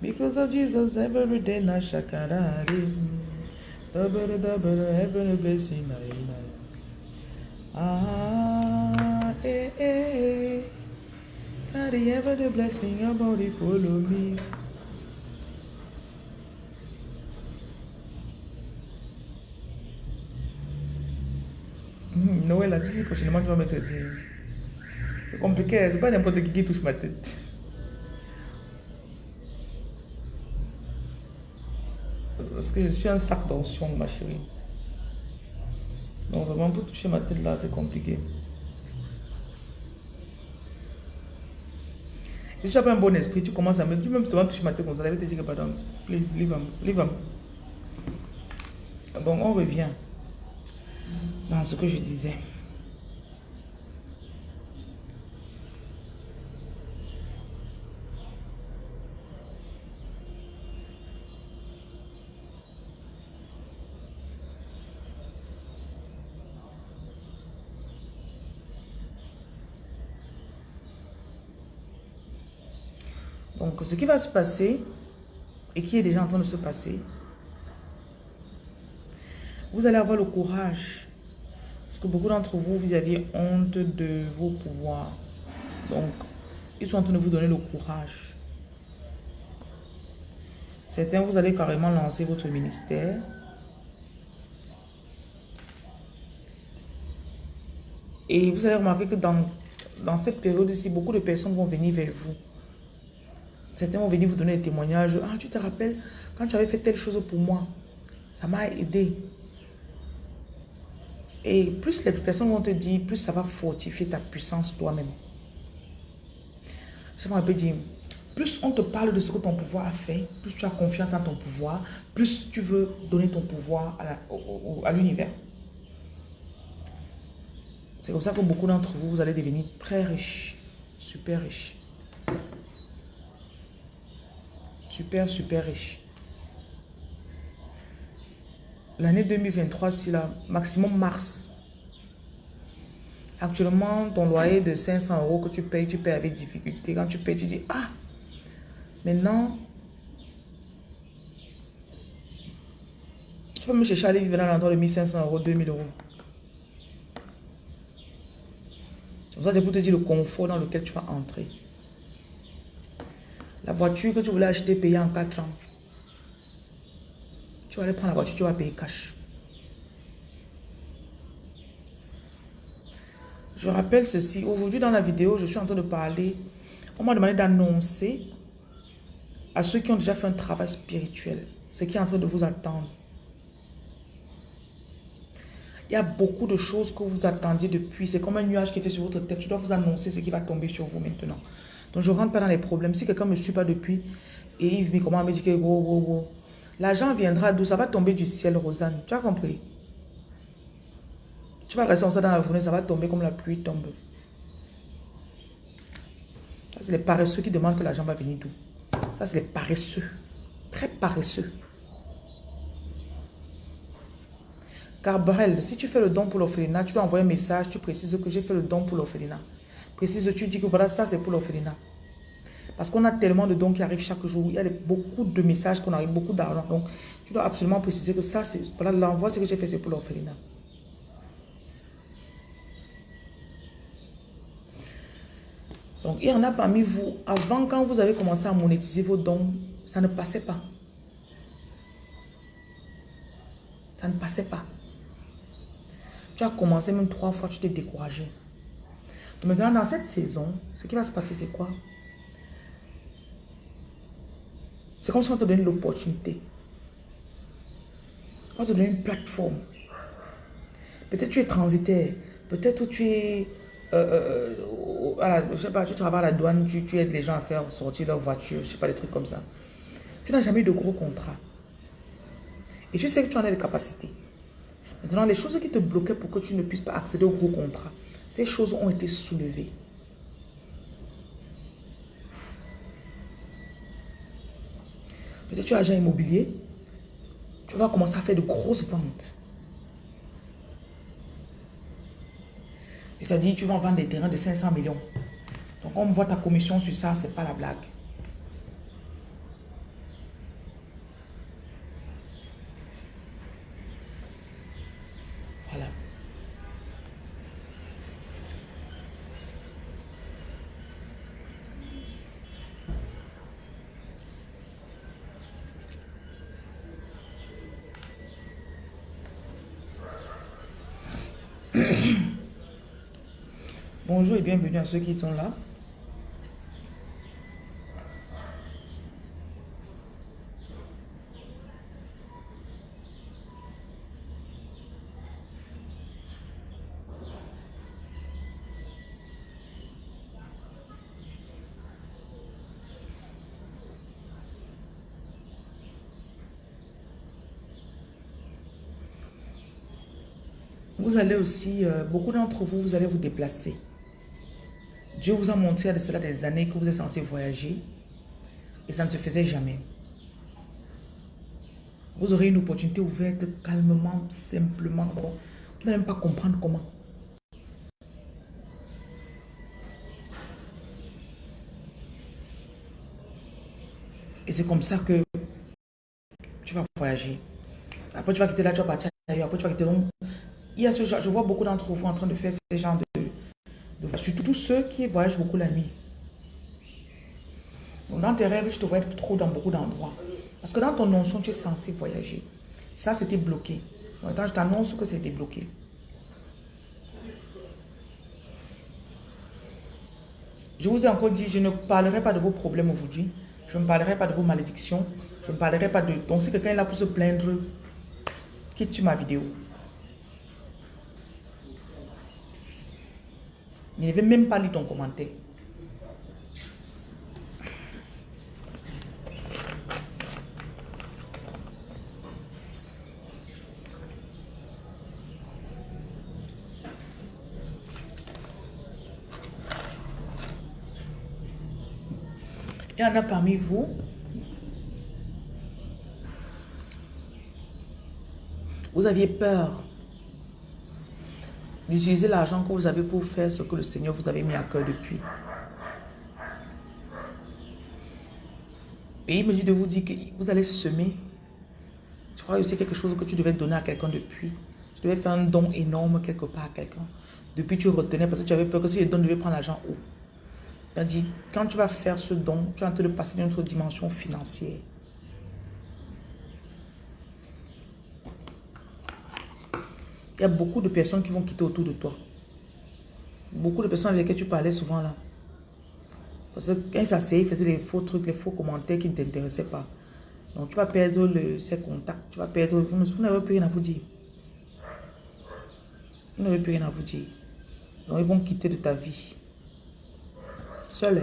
Because of Jesus, every day na shakarari. Double, double, heaven blessing. Ah, eh, eh. Carry ever the blessing, your body follow me. Noël a dit prochainement tu vas mettre. C'est compliqué, c'est pas n'importe qui qui touche ma tête. Parce que je suis un sac d'onction, ma chérie. Donc vraiment pour toucher ma tête là, c'est compliqué. Si tu pas un bon esprit, tu commences à me... Tu même te toucher ma tête comme ça, je vais te dire que pardon, please, leave him, leave him. Bon, on revient dans ce que je disais. Donc, ce qui va se passer, et qui est déjà en train de se passer, vous allez avoir le courage. Parce que beaucoup d'entre vous, vous aviez honte de vos pouvoirs. Donc, ils sont en train de vous donner le courage. Certains, vous allez carrément lancer votre ministère. Et vous allez remarquer que dans, cette période-ci, beaucoup de personnes vont venir vers vous. Certains vont venir vous donner des témoignages. Ah, tu te rappelles, quand tu avais fait telle chose pour moi, ça m'a aidé. Et plus les personnes vont te dire, plus ça va fortifier ta puissance toi-même. Je me dire, plus on te parle de ce que ton pouvoir a fait, plus tu as confiance en ton pouvoir, plus tu veux donner ton pouvoir à l'univers. C'est comme ça que beaucoup d'entre vous, vous allez devenir très riches, super riches. Super, super riche. L'année 2023, c'est la maximum mars. Actuellement, ton loyer de 500 euros que tu payes, tu payes avec difficulté. Quand tu payes, tu dis, ah, maintenant, tu vas me chercher à aller vivre dans l'endroit de 1500 euros, 2000 euros. Ça, c'est pour te dire le confort dans lequel tu vas entrer. La voiture que tu voulais acheter payer en 4 ans. Tu vas aller prendre la voiture, tu vas payer cash. Je rappelle ceci. Aujourd'hui, dans la vidéo, je suis en train de parler. On m'a demandé d'annoncer à ceux qui ont déjà fait un travail spirituel ce qui est en train de vous attendre. Il y a beaucoup de choses que vous attendiez depuis. C'est comme un nuage qui était sur votre tête. Je dois vous annoncer ce qui va tomber sur vous maintenant. Donc, je ne rentre pas dans les problèmes. Si quelqu'un ne me suit pas depuis, et il me me dit que gros, gros, gros. L'argent viendra d'où? Ça va tomber du ciel, Rosanne. Tu as compris? Tu vas rester en ça dans la journée, ça va tomber comme la pluie tombe. Ça, c'est les paresseux qui demandent que l'argent va venir d'où? Ça, c'est les paresseux. Très paresseux. Carbrel, si tu fais le don pour l'orphelinat, tu dois envoyer un message, tu précises que j'ai fait le don pour l'orphelinat. Précise, tu dis que voilà, ça c'est pour l'orphelinat. Parce qu'on a tellement de dons qui arrivent chaque jour. Il y a beaucoup de messages qu'on arrive, beaucoup d'argent. Donc, tu dois absolument préciser que ça, c'est voilà, l'envoi, ce que j'ai fait, c'est pour l'orphelinat. Donc, il y en a parmi vous, avant quand vous avez commencé à monétiser vos dons, ça ne passait pas. Ça ne passait pas. Tu as commencé même trois fois, tu t'es découragé. Maintenant, dans cette saison, ce qui va se passer, c'est quoi? C'est comme on te donne l'opportunité. On te donne une plateforme. Peut-être tu es transitaire. Peut-être tu es... Euh, euh, je sais pas, tu travailles à la douane, tu, aides les gens à faire sortir leur voiture, je sais pas, des trucs comme ça. Tu n'as jamais eu de gros contrat. Et tu sais que tu en as les capacités. Maintenant, les choses qui te bloquaient pour que tu ne puisses pas accéder au gros contrat, ces choses ont été soulevées. Peut-être tu as agent immobilier. Tu vas commencer à faire de grosses ventes. C'est-à-dire, tu vas vendre des terrains de 500 millions. Donc, on voit ta commission sur ça, c'est pas la blague. Bonjour et bienvenue à ceux qui sont là. Vous allez aussi, euh, beaucoup d'entre vous, vous allez vous déplacer. Dieu vous a montré à cela des années que vous êtes censé voyager et ça ne se faisait jamais. Vous aurez une opportunité ouverte calmement, simplement. Vous n'allez même pas comprendre comment. Et c'est comme ça que tu vas voyager. Après, tu vas quitter là, tu vas partir ailleurs. Après, tu vas quitter long. Il y a ce genre, je vois beaucoup d'entre vous en train de faire ce genre de, Surtout ceux qui voyagent beaucoup la nuit. Dans tes rêves, je te être trop dans beaucoup d'endroits. Parce que dans ton notion, tu es censé voyager. Ça, c'était bloqué. Donc, je t'annonce que c'était bloqué. Je vous ai encore dit, je ne parlerai pas de vos problèmes aujourd'hui. Je ne parlerai pas de vos malédictions. Je ne parlerai pas de... Donc, si quelqu'un est là pour se plaindre, quitte ma vidéo. Il ne veut même pas lire ton commentaire. Il y en a parmi vous. Vous aviez peur d'utiliser l'argent que vous avez pour faire ce que le Seigneur vous avait mis à cœur depuis. Et il me dit de vous dire que vous allez semer. Je crois que c'est quelque chose que tu devais donner à quelqu'un depuis. Tu devais faire un don énorme quelque part à quelqu'un. Depuis, tu retenais parce que tu avais peur que si le don devait prendre l'argent où dit, quand tu vas faire ce don, tu en train de passer d'une autre dimension financière. Il y a beaucoup de personnes qui vont quitter autour de toi. Beaucoup de personnes avec lesquelles tu parlais souvent là. Parce que quand ils s'asseyaient, ils faisaient les faux trucs, les faux commentaires qui ne t'intéressaient pas. Donc tu vas perdre le, contacts, tu vas perdre... Vous n'avez plus rien à vous dire. Vous n'avez plus rien à vous dire. Donc ils vont quitter de ta vie. Seul.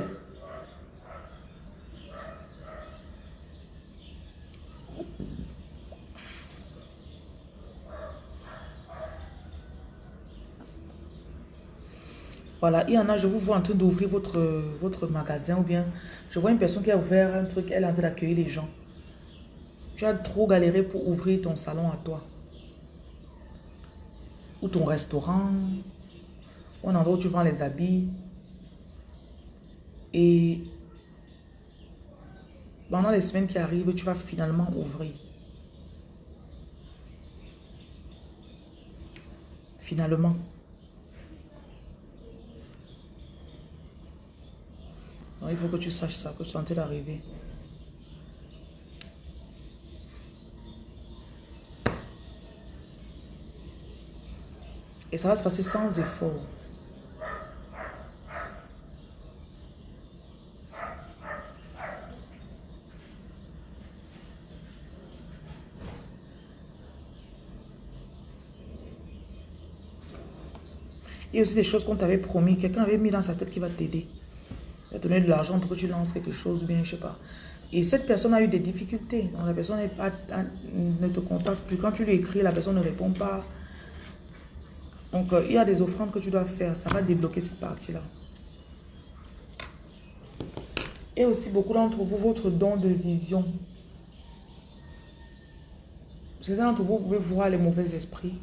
Voilà, il y en a, je vous vois en train d'ouvrir votre, votre magasin ou bien je vois une personne qui a ouvert un truc, elle est en train d'accueillir les gens. Tu as trop galéré pour ouvrir ton salon à toi. Ou ton restaurant. Ou un endroit où tu vends les habits. Et pendant les semaines qui arrivent, tu vas finalement ouvrir. Finalement. Il faut que tu saches ça, que tu es en train d'arriver. Et ça va se passer sans effort. Il y a aussi des choses qu'on t'avait promis. Quelqu'un avait mis dans sa tête qui va t'aider. Il va te donner de l'argent pour que tu lances quelque chose, bien, je sais pas. Et cette personne a eu des difficultés. La personne pas, ne te contacte plus. Quand tu lui écris, la personne ne répond pas. Donc euh, il y a des offrandes que tu dois faire. Ça va débloquer cette partie-là. Et aussi beaucoup d'entre vous, votre don de vision. Certains d'entre vous, vous pouvez voir les mauvais esprits.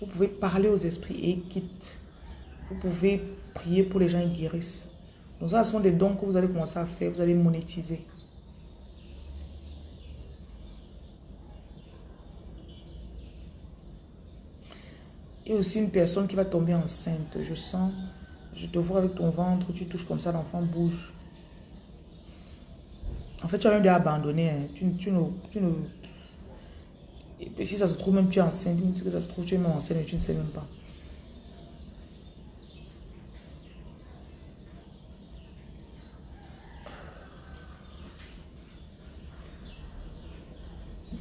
Vous pouvez parler aux esprits et ils quittent. Vous pouvez prier pour les gens qui guérissent. Donc ça, ce sont des dons que vous allez commencer à faire, vous allez monétiser. Et aussi une personne qui va tomber enceinte. Je sens, je te vois avec ton ventre, tu touches comme ça, l'enfant bouge. En fait, tu as même déjà abandonné. Hein. Tu, ne, tu ne... Et si ça se trouve, même tu es enceinte. Que ça se trouve, tu es même enceinte, mais tu ne sais même pas.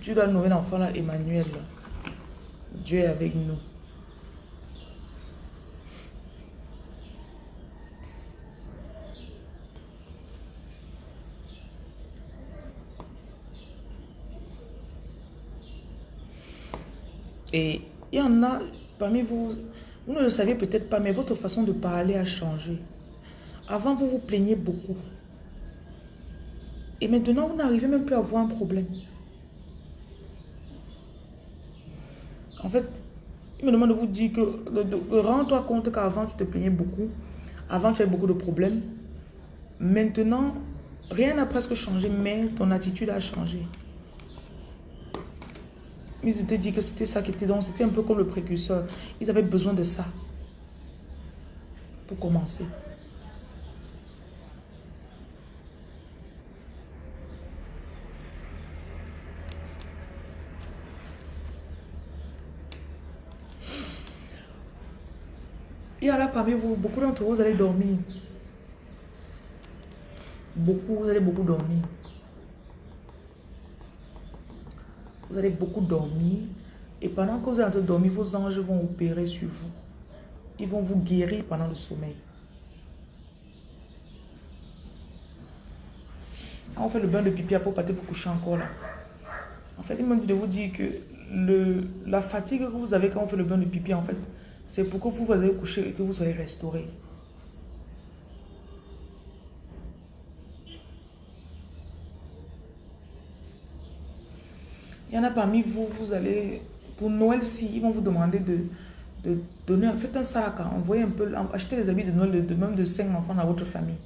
Tu dois nommer l'enfant là, Emmanuel. Dieu est avec nous. Et il y en a parmi vous, vous ne le savez peut-être pas, mais votre façon de parler a changé. Avant, vous vous plaignez beaucoup. Et maintenant, vous n'arrivez même plus à avoir un problème. En fait, il me demande de vous dire que, rends-toi compte qu'avant, tu te plaignais beaucoup. Avant, tu avais beaucoup de problèmes. Maintenant, rien n'a presque changé, mais ton attitude a changé. Ils étaient dit que c'était ça qui était donc, c'était un peu comme le précurseur. Ils avaient besoin de ça pour commencer. Y parmi vous, beaucoup d'entre vous, allez dormir. Beaucoup, vous allez beaucoup dormir. Vous allez beaucoup dormir. Et pendant que vous êtes en train de dormir, vos anges vont opérer sur vous. Ils vont vous guérir pendant le sommeil. On fait le bain de pipi pour pas vous coucher encore là. En fait, il m'a dit de vous dire que le, la fatigue que vous avez quand on fait le bain de pipi, en fait, c'est pour que vous allez coucher et que vous soyez restauré. Il y en a parmi vous, vous allez, pour Noël, si ils vont vous demander de, de donner, faites un sac, envoyez un peu, achetez les habits de Noël de, même de 5 enfants dans votre famille.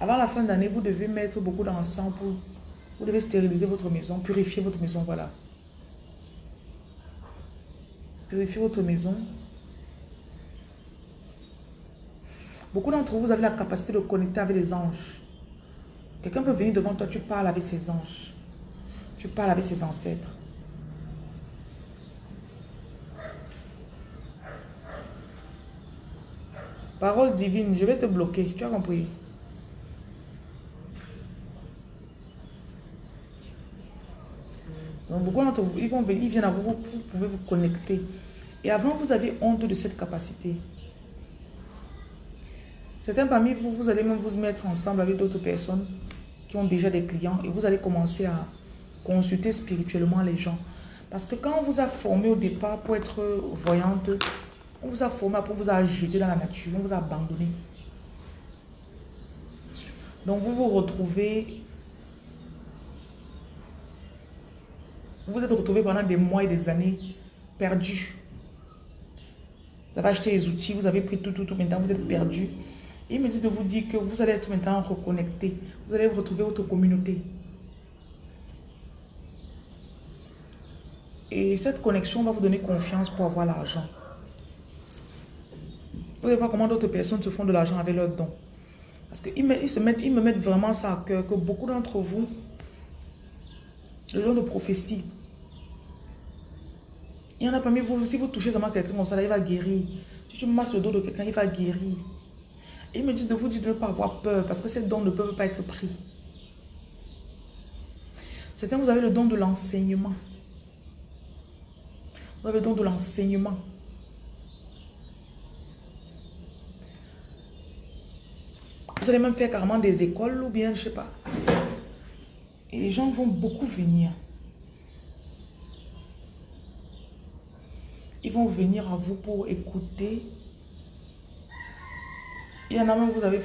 Avant la fin d'année, vous devez mettre beaucoup d'encens pour... Vous devez stériliser votre maison, purifier votre maison, voilà. Purifier votre maison. Beaucoup d'entre vous, vous avez la capacité de connecter avec les anges. Quelqu'un peut venir devant toi, tu parles avec ses anges. Tu parles avec ses ancêtres. Parole divine, je vais te bloquer. Tu as compris? Beaucoup d'entre vous, ils, vont venir, ils viennent à vous, vous pouvez vous connecter. Et avant, vous avez honte de cette capacité. Certains parmi vous, vous allez même vous mettre ensemble avec d'autres personnes qui ont déjà des clients et vous allez commencer à consulter spirituellement les gens. Parce que quand on vous a formé au départ pour être voyante, on vous a formé pour vous a jeté dans la nature, on vous a abandonné. Donc vous vous retrouvez, vous vous êtes retrouvé pendant des mois et des années perdus. Vous avez acheté les outils, vous avez pris tout, tout, tout, maintenant vous êtes perdu. Il me dit de vous dire que vous allez être maintenant reconnecté. Vous allez retrouver votre communauté. Et cette connexion va vous donner confiance pour avoir l'argent. Vous allez voir comment d'autres personnes se font de l'argent avec leurs dons. Parce qu'ils me, ils mettent, me mettent vraiment ça à cœur, que beaucoup d'entre vous, le don de prophétie, il y en a parmi vous, si vous touchez seulement quelqu'un comme ça, il va guérir. Si tu masses le dos de quelqu'un, il va guérir. Ils me disent de vous dire de ne pas avoir peur parce que ces dons ne peuvent pas être pris. Certains, vous avez le don de l'enseignement. Vous avez le don de l'enseignement. Vous allez même faire carrément des écoles ou bien, je ne sais pas. Et les gens vont beaucoup venir. Ils vont venir à vous pour écouter il y en a même, vous, avez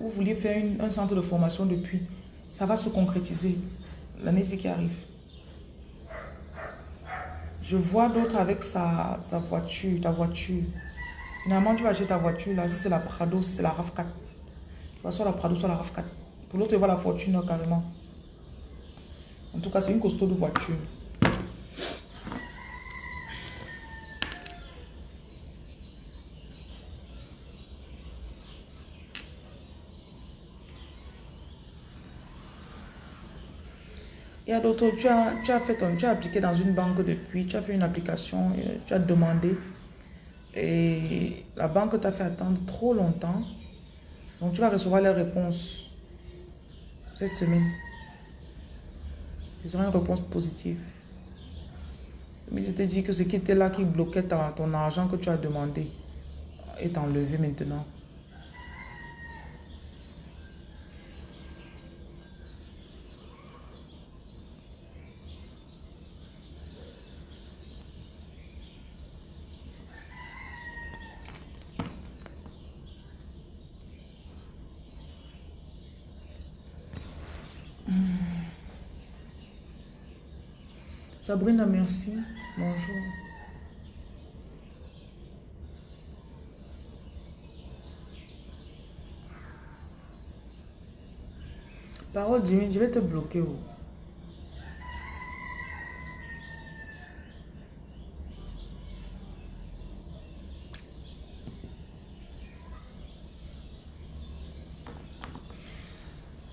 vous vouliez faire un centre de formation depuis. Ça va se concrétiser l'année qui arrive. Je vois d'autres avec sa, voiture, ta voiture. Finalement, tu vas acheter ta voiture, là, si c'est la Prado, c'est la RAV4. Tu vas soit la Prado, soit la RAV4. Pour l'autre, tu vois la fortune, carrément. En tout cas, c'est une costaud de voiture. Il y a d'autres, tu as, fait ton, tu as appliqué dans une banque depuis, tu as fait une application, tu as demandé. Et la banque t'a fait attendre trop longtemps. Donc tu vas recevoir les réponses cette semaine. Ce sera une réponse positive. Mais je t'ai dit que ce qui était là, qui bloquait ton argent que tu as demandé, est enlevé maintenant. Sabrina, merci. Bonjour. Parole divine, je vais te bloquer. Oh.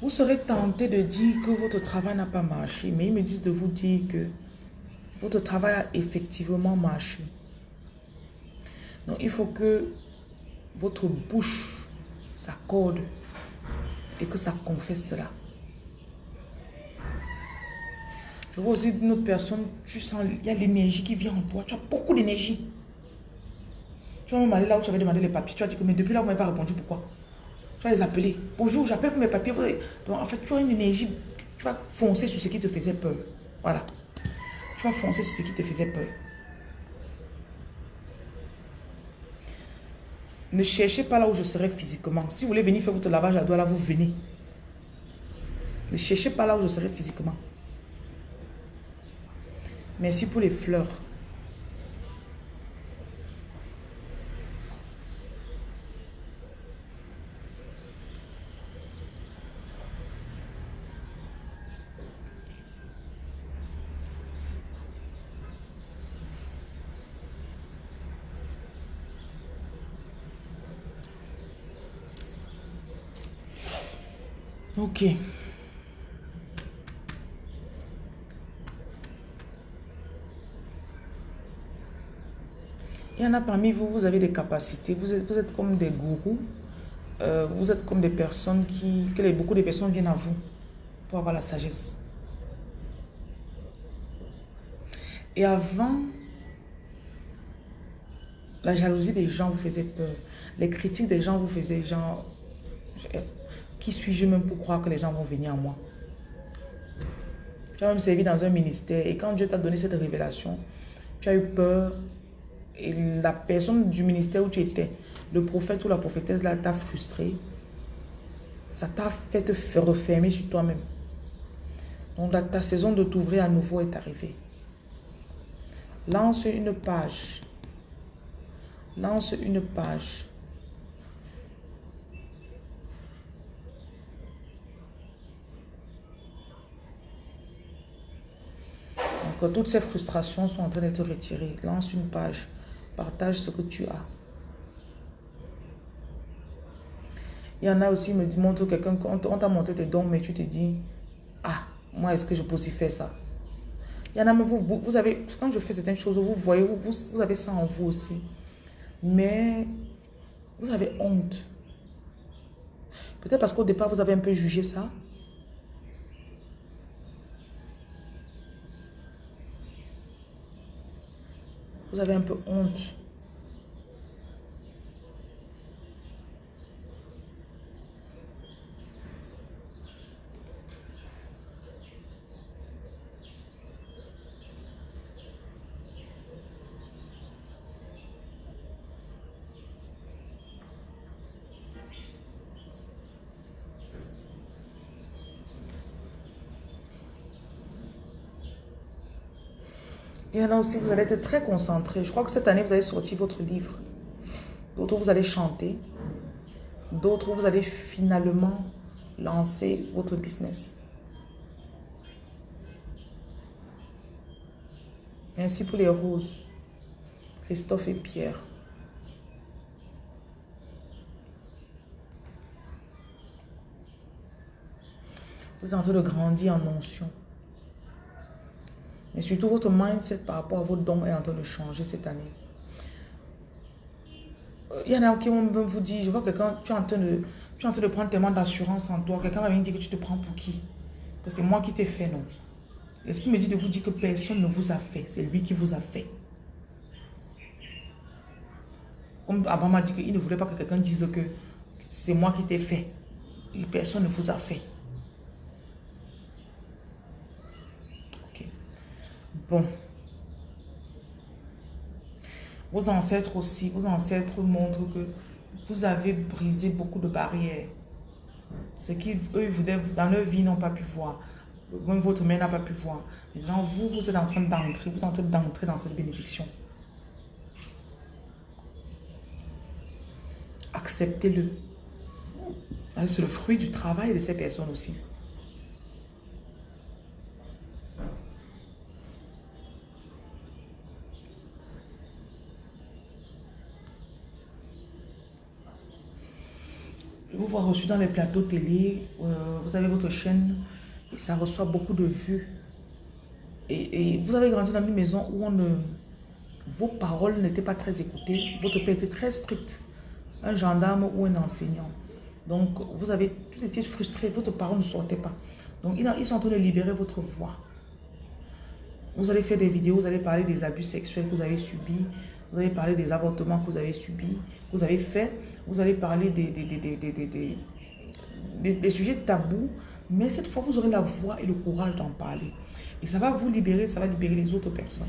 Vous serez tenté de dire que votre travail n'a pas marché, mais ils me disent de vous dire que votre travail a effectivement marché. Donc, il faut que votre bouche s'accorde et que ça confesse cela. Je vois aussi une autre personne, tu sens, il y a l'énergie qui vient en toi. Tu as beaucoup d'énergie. Tu vas aller là où tu avais demandé les papiers. Tu as dit que, mais depuis là, vous m'avez pas répondu. Pourquoi? Tu vas les appeler. Bonjour, j'appelle pour mes papiers. Donc, en fait, tu as une énergie. Tu vas foncer sur ce qui te faisait peur. Voilà. Tu vas foncer sur ce qui te faisait peur. Ne cherchez pas là où je serai physiquement. Si vous voulez venir faire votre lavage à doigts, là, vous venez. Ne cherchez pas là où je serai physiquement. Merci pour les fleurs. Il y en a parmi vous, vous avez des capacités, vous êtes, vous êtes comme des gourous, euh, vous êtes comme des personnes qui, que les, beaucoup de personnes viennent à vous pour avoir la sagesse. Et avant, la jalousie des gens vous faisait peur. Les critiques des gens vous faisaient genre, qui suis-je même pour croire que les gens vont venir à moi? Tu as même servi dans un ministère et quand Dieu t'a donné cette révélation, tu as eu peur et la personne du ministère où tu étais, le prophète ou la prophétesse là t'a frustré. Ça t'a fait te refermer sur toi-même. Donc ta saison de t'ouvrir à nouveau est arrivée. Lance une page. Lance une page toutes ces frustrations sont en train d'être retirées. Lance une page. Partage ce que tu as. Il y en a aussi, me montre quelqu'un, on t'a montré tes dons, mais tu te dis, ah, moi, est-ce que je peux aussi faire ça? Il y en a, mais vous, vous avez, quand je fais certaines choses, vous voyez, vous, vous avez ça en vous aussi. Mais vous avez honte. Peut-être parce qu'au départ, vous avez un peu jugé ça. Vous avez un peu honte. A aussi, vous allez être très concentré. Je crois que cette année, vous allez sortir votre livre. D'autres, vous allez chanter. D'autres, vous allez finalement lancer votre business. Ainsi pour les roses. Christophe et Pierre. Vous êtes en train de grandir en onction. Mais surtout, votre mindset par rapport à vos dons est en train de changer cette année. il y en a qui vont vous dire, je vois quelqu'un, tu es en train de, tu es en train de prendre tellement d'assurance en toi. Quelqu'un va venir dire que tu te prends pour qui? Que c'est moi qui t'ai fait, non? L'esprit me dit de vous dire que personne ne vous a fait. C'est lui qui vous a fait. Comme Abba m'a dit qu'il ne voulait pas que quelqu'un dise que c'est moi qui t'ai fait. Et personne ne vous a fait. Vos ancêtres aussi, vos ancêtres montrent que vous avez brisé beaucoup de barrières. Ce qui, eux, dans leur vie, n'ont pas pu voir. Même votre mère n'a pas pu voir. Maintenant, vous, vous êtes en train d'entrer, vous êtes en train d'entrer dans cette bénédiction. Acceptez-le. C'est le fruit du travail de ces personnes aussi. Vous voir reçu dans les plateaux télé, euh, vous avez votre chaîne et ça reçoit beaucoup de vues. Et, vous avez grandi dans une maison où vos paroles n'étaient pas très écoutées. Votre père était très strict, un gendarme ou un enseignant. Donc, vous avez tout été frustré, votre parole ne sortait pas. Donc, ils sont en train de libérer votre voix. Vous allez faire des vidéos, vous allez parler des abus sexuels que vous avez subis, vous allez parler des avortements que vous avez subis, que vous avez fait, vous allez parler des, des, des, sujets tabous, mais cette fois, vous aurez la voix et le courage d'en parler. Et ça va vous libérer, ça va libérer les autres personnes.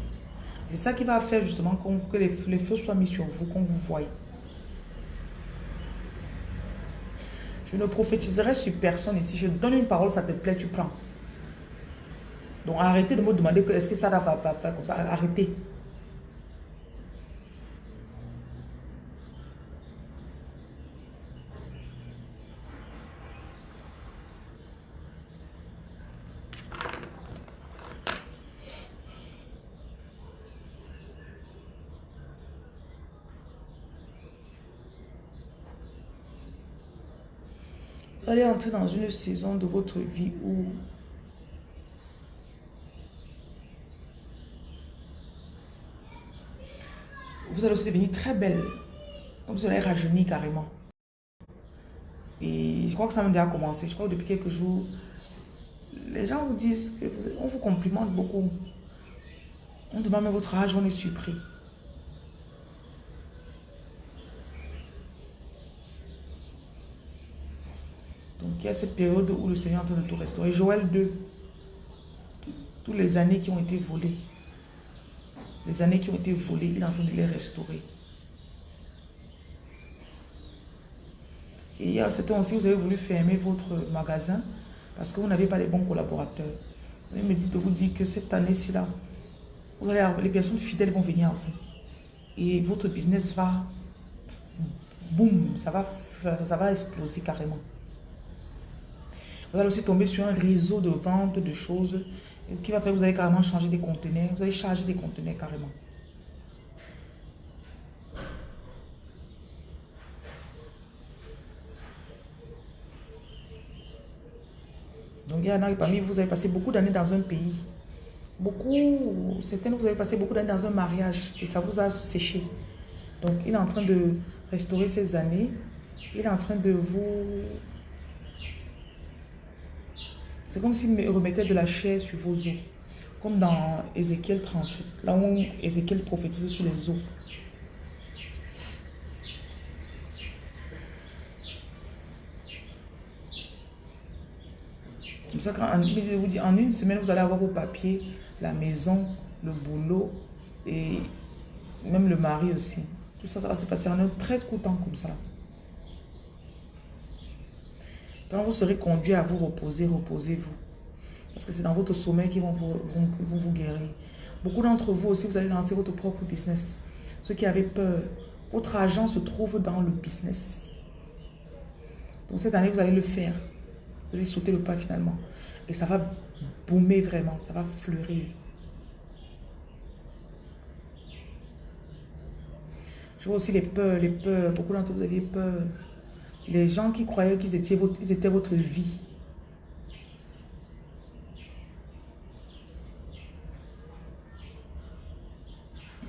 C'est ça qui va faire justement que les, les feux soient mis sur vous, qu'on vous voie. Je ne prophétiserai sur personne ici. Je donne une parole, ça te plaît, tu prends. Donc arrêtez de me demander est-ce que ça va pas comme ça. Arrêtez. Allez entrer dans une saison de votre vie où vous allez aussi devenir très belle. Vous allez rajeunir carrément. Et je crois que ça m'a déjà commencé. Je crois que depuis quelques jours, les gens vous disent que on vous complimente beaucoup. On demande votre âge, on est surpris. Il y a cette période où le Seigneur est en train de tout restaurer. Joël 2, toutes les années qui ont été volées, les années qui ont été volées, il est en train de les restaurer. Et il y a certains aussi, vous avez voulu fermer votre magasin parce que vous n'avez pas les bons collaborateurs. Il me dit de vous dire que cette année-ci, là, vous allez les personnes fidèles vont venir à vous. Et votre business va, boum, ça va, ça va exploser carrément. Vous allez aussi tomber sur un réseau de vente de choses qui va faire que vous allez carrément changer des conteneurs. Vous allez charger des conteneurs carrément. Donc il y en a parmi vous, vous avez passé beaucoup d'années dans un pays. Beaucoup, certaines, vous avez passé beaucoup d'années dans un mariage et ça vous a séché. Donc il est en train de restaurer ces années. Il est en train de vous c'est comme s'il remettait de la chair sur vos os. Comme dans Ézéchiel 38, là où Ézéchiel prophétise sur les os. Comme ça, quand vous dit, en une semaine, vous allez avoir vos papiers, la maison, le boulot et même le mari aussi. Tout ça, ça va se passer en un très court temps comme ça. Quand vous serez conduit à vous reposer, reposez-vous. Parce que c'est dans votre sommeil qu'ils vont vous, guérir. Beaucoup d'entre vous aussi, vous allez lancer votre propre business. Ceux qui avaient peur, votre argent se trouve dans le business. Donc cette année, vous allez le faire. Vous allez sauter le pas finalement. Et ça va boomer vraiment, ça va fleurir. Je vois aussi les peurs, les peurs. Beaucoup d'entre vous aviez peur. Les gens qui croyaient qu'ils étaient, votre, étaient votre vie.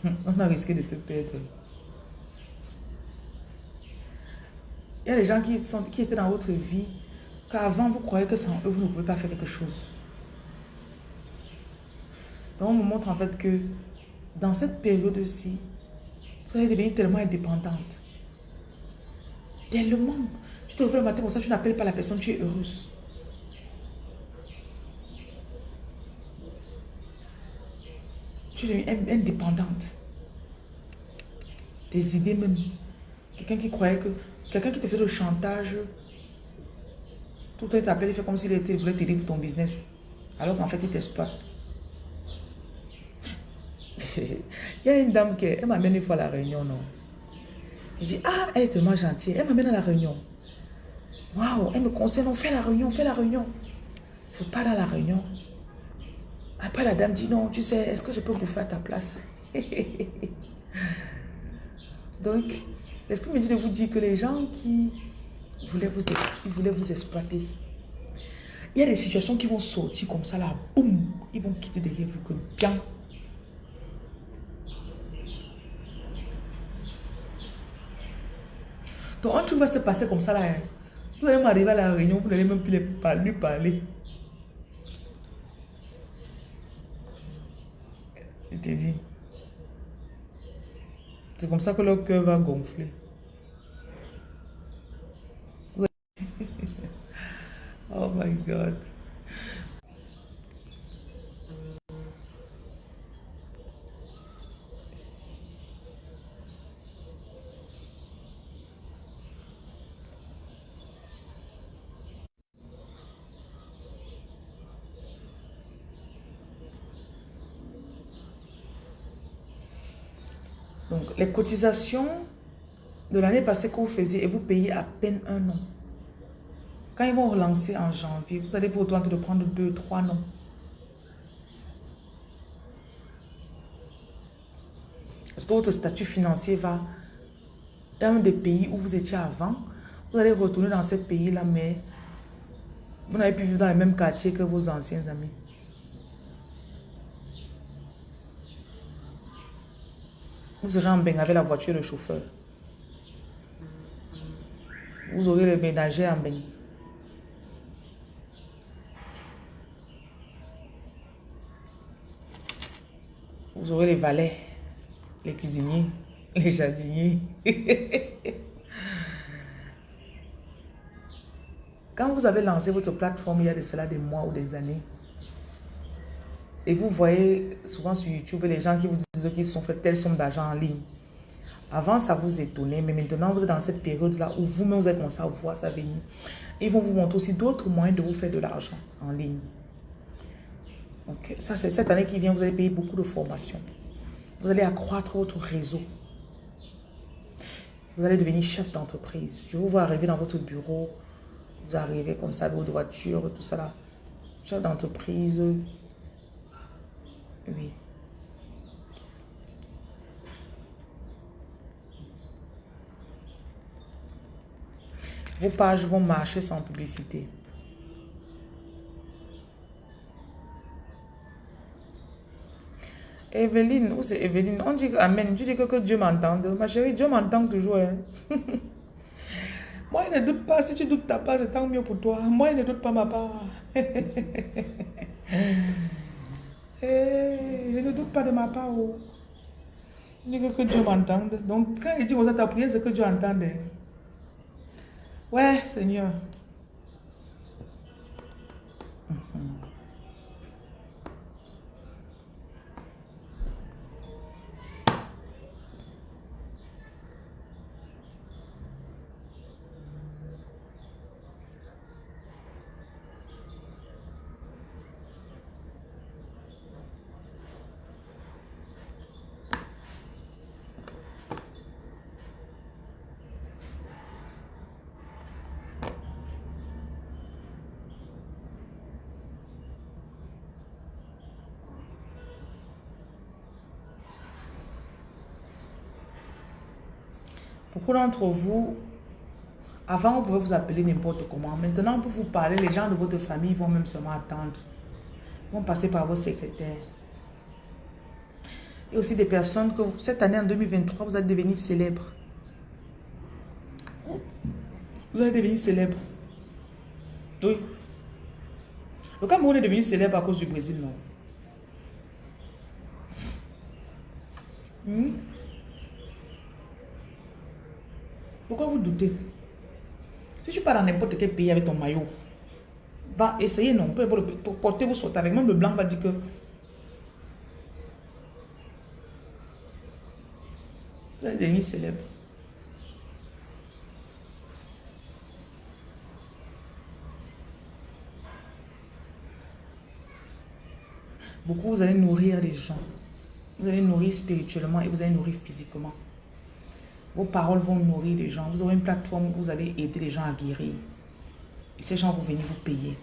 On a risqué de te perdre. y a des gens qui, sont, qui étaient dans votre vie, qu'avant vous croyez que sans eux, vous ne pouvez pas faire quelque chose. Donc on me montre en fait que dans cette période-ci, vous allez devenir tellement indépendante. Tellement. Tu te réveilles le matin comme ça, tu n'appelles pas la personne, tu es heureuse. Tu deviens indépendante. Des idées même. Quelqu'un qui croyait que... Quelqu'un qui te fait le chantage. Tout le temps, il t'appelle, il fait comme s'il voulait t'aider pour ton business. Alors qu'en fait, il t'exploite. il y a une dame qui elle m'amène une fois à la réunion, non? Je dis, ah, elle est tellement gentille. Elle m'amène à la réunion. Waouh, elle me conseille, non, fais la réunion, fais la réunion. Je pars dans la réunion. Après, la dame dit, non, tu sais, est-ce que je peux bouffer à ta place? Donc, l'esprit me dit de vous dire que les gens qui voulaient vous, voulaient vous exploiter, il y a des situations qui vont sortir comme ça, là, boum, ils vont quitter derrière vous que bien. Donc, un truc va se passer comme ça, là. Hein? Vous allez m'arriver à la réunion, vous n'allez même plus lui parler. Je t'ai dit. C'est comme ça que le cœur va gonfler. oh my God. Donc, les cotisations de l'année passée que vous faisiez et vous payez à peine un nom. Quand ils vont relancer en janvier, vous allez vous de prendre deux, trois noms. Parce que votre statut financier va dans des pays où vous étiez avant? Vous allez retourner dans ce pays-là, mais vous n'avez plus vivre dans le même quartier que vos anciens amis. Vous aurez en bain avec la voiture, le chauffeur. Vous aurez le ménager en bain. Vous aurez les valets, les cuisiniers, les jardiniers. Quand vous avez lancé votre plateforme il y a de cela des mois ou des années, et vous voyez souvent sur YouTube les gens qui vous disent qu'ils sont fait telle somme d'argent en ligne. Avant, ça vous étonnait, mais maintenant, vous êtes dans cette période-là où vous-même, vous avez commencé à voir ça venir. Ils vont vous montrer aussi d'autres moyens de vous faire de l'argent en ligne. Donc, ça, c'est cette année qui vient, vous allez payer beaucoup de formations. Vous allez accroître votre réseau. Vous allez devenir chef d'entreprise. Je vous vois arriver dans votre bureau. Vous arrivez comme ça votre voiture, tout ça là. Chef d'entreprise, oui. Vos pages vont marcher sans publicité. Evelyne, où c'est Evelyne? On dit Amen. Tu dis que, Dieu m'entende. Ma chérie, Dieu m'entend toujours. Hein. Moi, il ne doute pas. Si tu doutes ta part, c'est tant mieux pour toi. Moi, il ne doute pas ma part. Eh, je ne doute pas de ma part. Oh. Je dis que Dieu m'entende. Donc, quand il dit que ta prière, c'est que Dieu entende. Ouais, Seigneur. D'entre vous, avant, on pouvait vous appeler n'importe comment. Maintenant, pour vous parler, les gens de votre famille vont même seulement attendre. Vont passer par vos secrétaires. Et aussi des personnes que cette année, en 2023, vous allez devenir célèbre. Vous allez devenir célèbre. Oui. Le Cameroun est devenu célèbre à cause du Brésil, non? Hmm? Pourquoi vous doutez? Si tu pars dans n'importe quel pays avec ton maillot, va essayer, non? Pour porter, vous sortez avec. Même le blanc va dire que vous allez célèbre. Beaucoup, vous allez nourrir les gens. Vous allez nourrir spirituellement et vous allez nourrir physiquement. Vos paroles vont nourrir les gens. Vous aurez une plateforme où vous allez aider les gens à guérir. Et ces gens vont venir vous payer.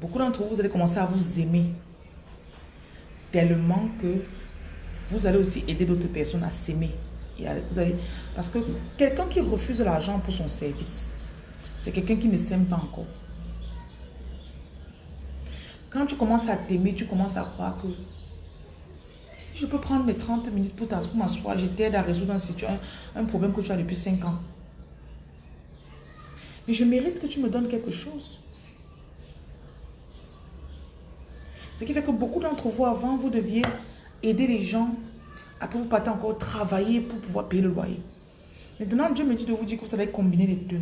Beaucoup d'entre vous, vous allez commencer à vous aimer tellement que vous allez aussi aider d'autres personnes à s'aimer. Parce que quelqu'un qui refuse l'argent pour son service, c'est quelqu'un qui ne s'aime pas encore. Quand tu commences à t'aimer, tu commences à croire que je peux prendre mes 30 minutes pour m'asseoir, je t'aide à résoudre un, un problème que tu as depuis 5 ans. Mais je mérite que tu me donnes quelque chose. Ce qui fait que beaucoup d'entre vous, avant, vous deviez aider les gens. Après, vous partez encore travailler pour pouvoir payer le loyer. Maintenant, Dieu me dit de vous dire que vous allez combiner les deux.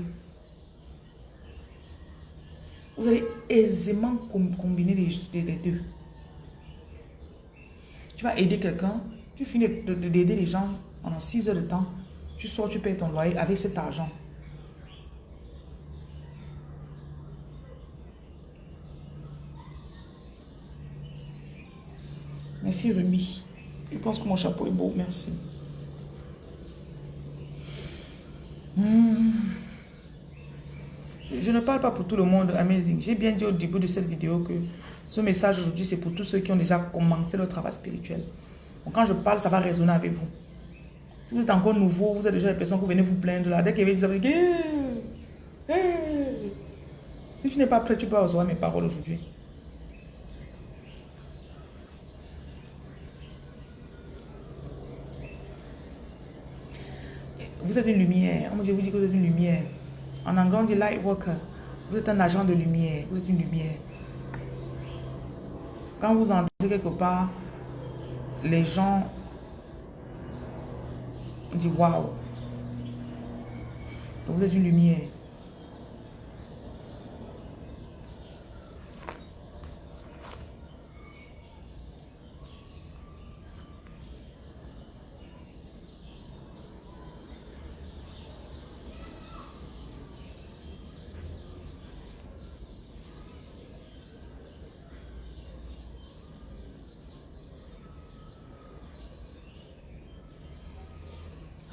Vous allez aisément combiner les, deux. Tu vas aider quelqu'un, tu finis d'aider les gens pendant 6 heures de temps, tu sors, tu payes ton loyer avec cet argent. Merci Rumi. Je pense que mon chapeau est beau, merci. Hmm. Je ne parle pas pour tout le monde, amazing. J'ai bien dit au début de cette vidéo que ce message aujourd'hui, c'est pour tous ceux qui ont déjà commencé leur travail spirituel. Donc quand je parle, ça va résonner avec vous. Si vous êtes encore nouveau, vous êtes déjà des personnes qui venez vous plaindre là. Dès qu'il y a des Si tu n'es pas prêt, tu peux recevoir mes paroles aujourd'hui. Vous êtes une lumière. Je vous dis que vous êtes une lumière. En anglais, on dit light worker. Vous êtes un agent de lumière. Vous êtes une lumière. Quand vous entrez quelque part, les gens disent waouh. Vous êtes une lumière.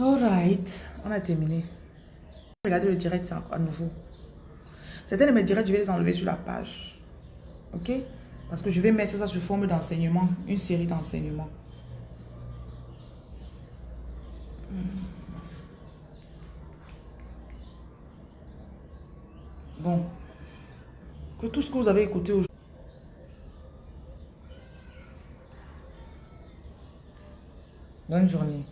Alright, on a terminé. Regardez le direct à nouveau. Certains de mes directs, je vais les enlever sur la page. Ok? Parce que je vais mettre ça sous forme d'enseignement, une série d'enseignements. Bon. Que tout ce que vous avez écouté aujourd'hui. Bonne journée.